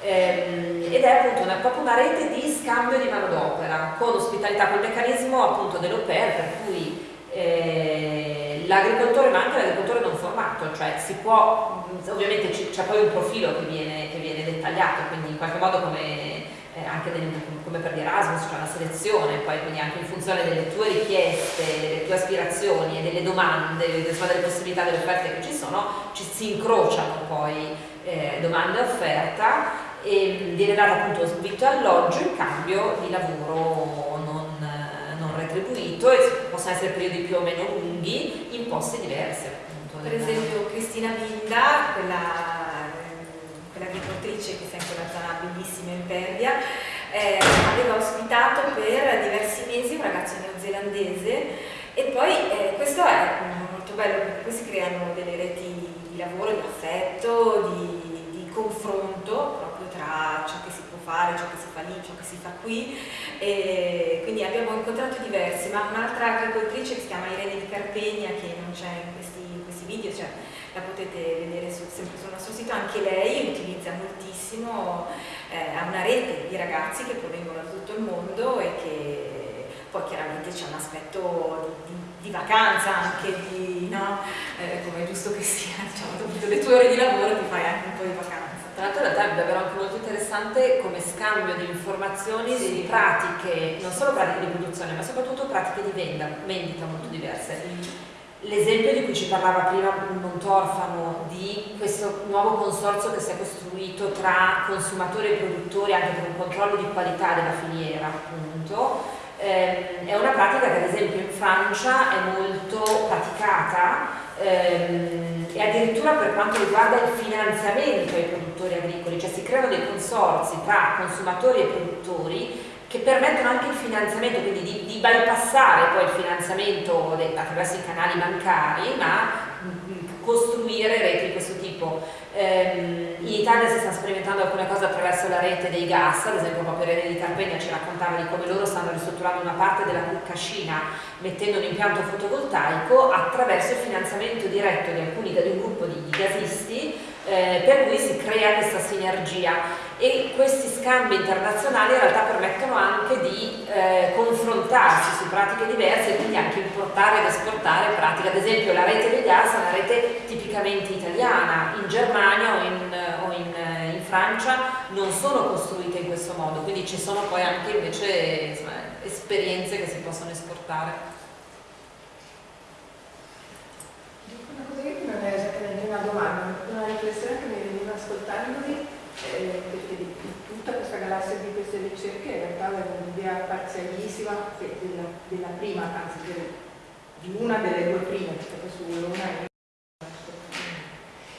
Ehm, ed è appunto una, proprio una rete di scambio di manodopera con ospitalità, col meccanismo appunto dell'OPER per cui eh, l'agricoltore ma anche l'agricoltore non formato, cioè si può, ovviamente c'è poi un profilo che viene, che viene, dettagliato, quindi in qualche modo come, eh, anche nel, come per gli Erasmus c'è una selezione, poi quindi anche in funzione delle tue richieste, delle tue aspirazioni e delle domande, insomma, delle possibilità, delle offerte che ci sono, ci si incrociano poi eh, domanda e offerta e viene dato appunto vitto alloggio in cambio di lavoro non, non retribuito e possono essere periodi più o meno lunghi in posti diversi appunto. Per esempio Cristina Vinda, quella, quell'agricoltrice che sta in quella zona bellissima in Perdia, eh, aveva ospitato per diversi mesi un ragazzo neozelandese e poi eh, questo è molto bello perché qui si creano delle reti di lavoro, di affetto, di, di confronto proprio tra ciò che si può fare, ciò che si fa lì, ciò che si fa qui. E quindi abbiamo incontrato diversi, ma un'altra agricoltrice che si chiama Irene di Carpegna che non c'è in questi, in questi video, cioè la potete vedere su, sempre sul nostro sito, anche lei utilizza moltissimo, eh, ha una rete di ragazzi che provengono da tutto il mondo e che poi chiaramente c'è un aspetto di, di, di, vacanza anche, di, no? eh, come è giusto che sia, diciamo, dopo le tue ore di lavoro ti fai anche un po' di vacanza. Tra l'altro in realtà è davvero anche molto interessante come scambio di informazioni, sì. di pratiche, non solo pratiche di produzione, ma soprattutto pratiche di venda, vendita molto diverse. Sì. L'esempio di cui ci parlava prima Montorfano, di questo nuovo consorzio che si è costruito tra consumatori e produttori anche per un controllo di qualità della filiera, appunto, ehm, è una pratica che ad esempio in Francia è molto praticata ehm, e addirittura per quanto riguarda il finanziamento ai produttori agricoli, cioè si creano dei consorzi tra consumatori e produttori che permettono anche il finanziamento, quindi di, di bypassare poi il finanziamento attraverso i canali bancari, ma costruire reti di questo tipo. Eh, in Italia si sta sperimentando alcune cose attraverso la rete dei gas, ad esempio proprio Rene di Carpegna ci raccontava di come loro stanno ristrutturando una parte della cascina mettendo un impianto fotovoltaico attraverso il finanziamento diretto di alcuni di un gruppo di gasisti eh, per cui si crea questa sinergia. E questi scambi internazionali in realtà permettono anche di eh, confrontarsi su pratiche diverse e quindi anche importare ed esportare pratiche, ad esempio la rete dei gas è una rete tipicamente italiana, in Germania o in, o in, in Francia non sono costruite in questo modo, quindi ci sono poi anche invece insomma, esperienze che si possono esportare. Una cosa che non è esattamente una domanda, una riflessione che mi veniva ascoltandovi eh, perché di, di, tutta questa galassia di queste ricerche in realtà avevo un'idea parzialissima della, della, prima, anzi di una delle due prime, perché su una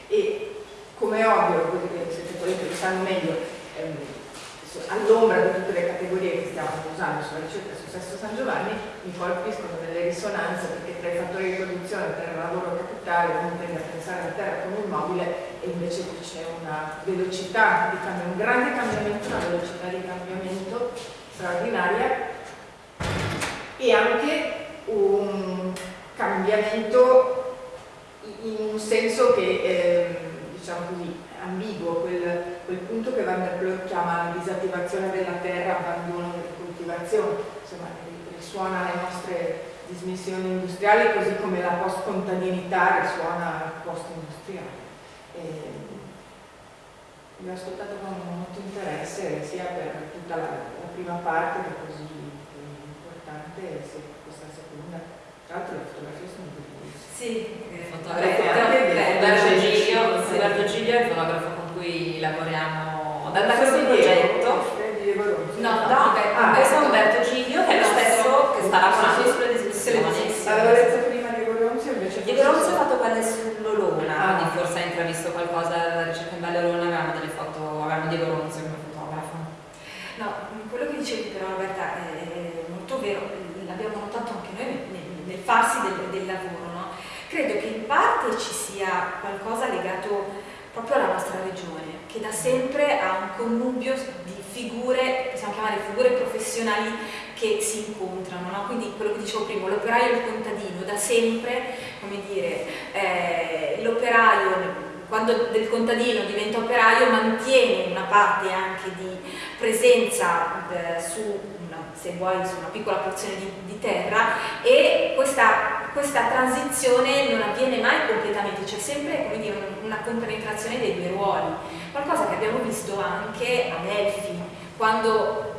e come è ovvio, quelli quelli che lo sanno meglio, ehm, all'ombra di tutte le categorie che stiamo usando sulla ricerca su Sesto San Giovanni mi colpiscono delle risonanze perché tra i fattori di produzione, tra il lavoro capitale, uno tende a pensare alla terra come immobile e invece qui c'è una velocità di cambiamento, un grande cambiamento, una velocità di cambiamento straordinaria e anche un cambiamento in un senso che eh, diciamo così ambiguo, quel, quel punto che Van der Ploeg chiama disattivazione della terra, abbandono delle coltivazioni, insomma risuona le nostre dismissioni industriali così come la post-contadinità risuona post-industriale. Vi ho ascoltato con molto interesse sia per tutta la, la prima parte che è così importante sia per questa seconda. Tra l'altro le fotografie sono bellissime. Sì, Roberto Giglio, Roberto Giglio è il fotografo con cui lavoriamo da, questo progetto. No, no, ah, questo è Umberto Giglio che è lo stesso che sta lavorando sulle discussioni. Avevo letto prima Diego Ronzi invece. Diego Ronzi ha fatto quelle sull'Olona, ah. quindi forse ha intravisto qualcosa dalla ricerca in Valle Olona, avevamo delle foto, avevamo Diego Ronzi come fotografo. No, quello che dicevi però Roberta è molto vero, l'abbiamo notato anche noi nel, nel farsi del, del lavoro, no? Credo che in parte ci sia qualcosa legato proprio alla nostra regione, che da sempre ha un connubio di figure, possiamo chiamare figure professionali che si incontrano, no? quindi quello che dicevo prima, l'operaio e il contadino, da sempre, come dire, eh, l'operaio quando del contadino diventa operaio mantiene una parte anche di presenza eh, su se vuoi su una piccola porzione di, di terra e questa, questa, transizione non avviene mai completamente, c'è sempre dire, una compenetrazione dei due ruoli, qualcosa che abbiamo visto anche a Delphi, quando,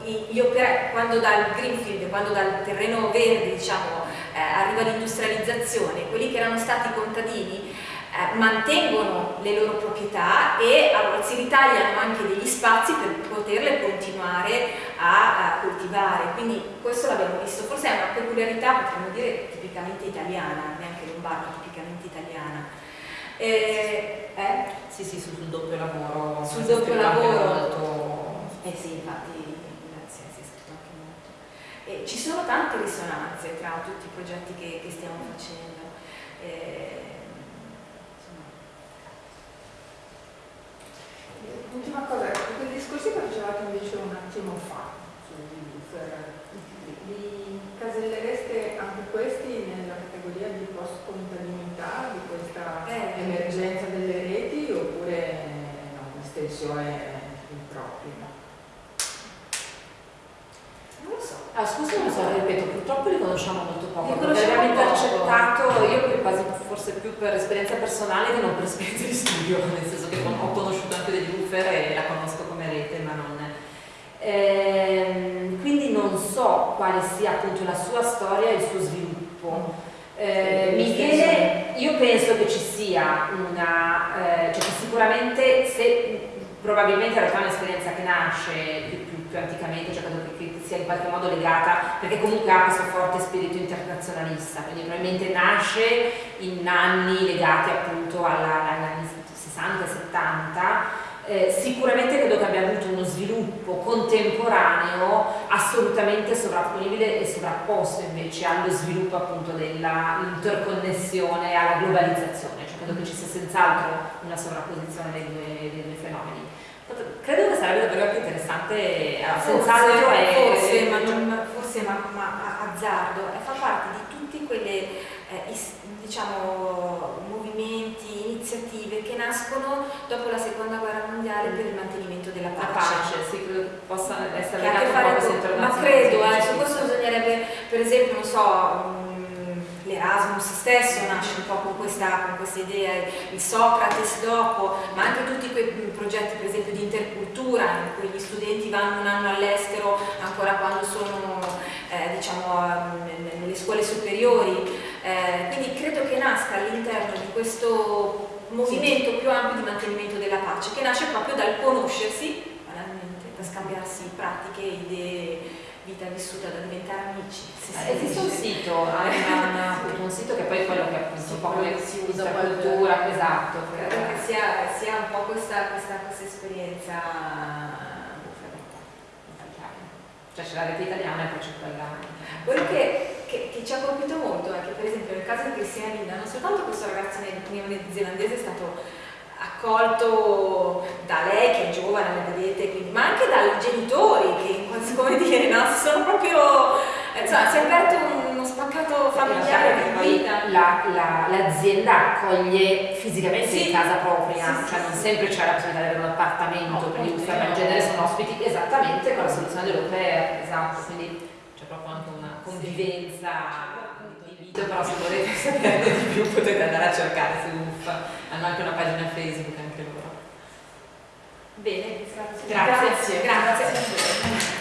quando dal greenfield, quando dal terreno verde diciamo, eh, arriva l'industrializzazione, quelli che erano stati contadini eh, mantengono le loro proprietà e allora, si ritagliano anche degli spazi per poterle continuare a, a coltivare, quindi questo l'abbiamo visto, forse è una peculiarità, potremmo dire, tipicamente italiana, neanche lombarda, tipicamente italiana. Eh, eh? Sì, sì, sul, sul doppio lavoro. Sul doppio lavoro. Molto... Eh sì, infatti, grazie, si è scritto anche molto. Eh, ci sono tante risonanze tra tutti i progetti che, che stiamo facendo. Eh, L'ultima cosa, quei discorsi che facevate invece un attimo fa sugli li casellereste anche questi nella categoria di post-contadinità di questa eh. emergenza delle reti oppure no, un'estensione impropria? Non lo so. Ah, scusa, non so, ripeto, purtroppo li conosciamo molto poco, li perché abbiamo intercettato, io quasi forse più per esperienza personale che non per esperienza di studio, nel senso che ho conosciuto anche degli buffer e la conosco come rete, ma non... Ehm, quindi non so quale sia appunto la sua storia e il suo sviluppo. Eh, mi viene, io penso che ci sia una, eh, cioè che sicuramente se probabilmente in realtà è un'esperienza che nasce più, più, più anticamente, cioè credo che, che, sia in qualche modo legata, perché comunque ha questo forte spirito internazionalista, quindi probabilmente nasce in anni legati appunto agli anni 60-70, eh, sicuramente credo che abbia avuto uno sviluppo contemporaneo assolutamente sovrapponibile e sovrapposto invece allo sviluppo appunto dell'interconnessione, alla globalizzazione, cioè credo che ci sia senz'altro una sovrapposizione dei due, dei due fenomeni. Credo che sarebbe davvero più interessante, eh, senz'altro forse, ma, non, forse ma, ma azzardo, fa parte di tutti quelle eh, diciamo, iniziative che nascono dopo la seconda guerra mondiale per il mantenimento della pace. La pace, sì, credo possa essere legato un po' Ma credo, eh, su questo bisognerebbe, per esempio, non so, l'Erasmus stesso nasce un po' con questa, con questa, idea, il Socrates dopo, ma anche tutti quei progetti per esempio di intercultura in cui gli studenti vanno un anno all'estero ancora quando sono eh, diciamo, nelle scuole superiori, eh, quindi credo che nasca all'interno di questo movimento più ampio di mantenimento della pace, che nasce proprio dal conoscersi, banalmente, da scambiarsi pratiche, idee, vita vissuta da diventare amici. Eh, esiste un sito, appunto, un sito che poi è quello che appunto un po' quello che si usa la cultura, esatto. Credo che sia, sia, un po' questa, questa, questa esperienza cioè c'è la rete italiana e poi c'è quella. Quello che, che, che, ci ha colpito molto è che per esempio nel caso di Cristina Linda non soltanto questo ragazzo neozelandese è stato accolto da lei che è giovane, la vedete, quindi, ma anche dai genitori che, come dire, no, sono proprio, insomma, si è aperto uno spaccato realtà familiare perché di vita. la- la- l'azienda accoglie fisicamente Sì. in casa propria, Sì, cioè sì, non sempre c'è la possibilità di avere un appartamento No, per gli poi uffici, ma in no. genere sono ospiti esattamente con la soluzione dell'OPER, esatto, quindi c'è proprio anche una convivenza di video, però se volete saperne di più potete andare a cercare su UF, hanno anche una pagina Facebook anche loro. Bene, Grazie. grazie. Grazie. grazie.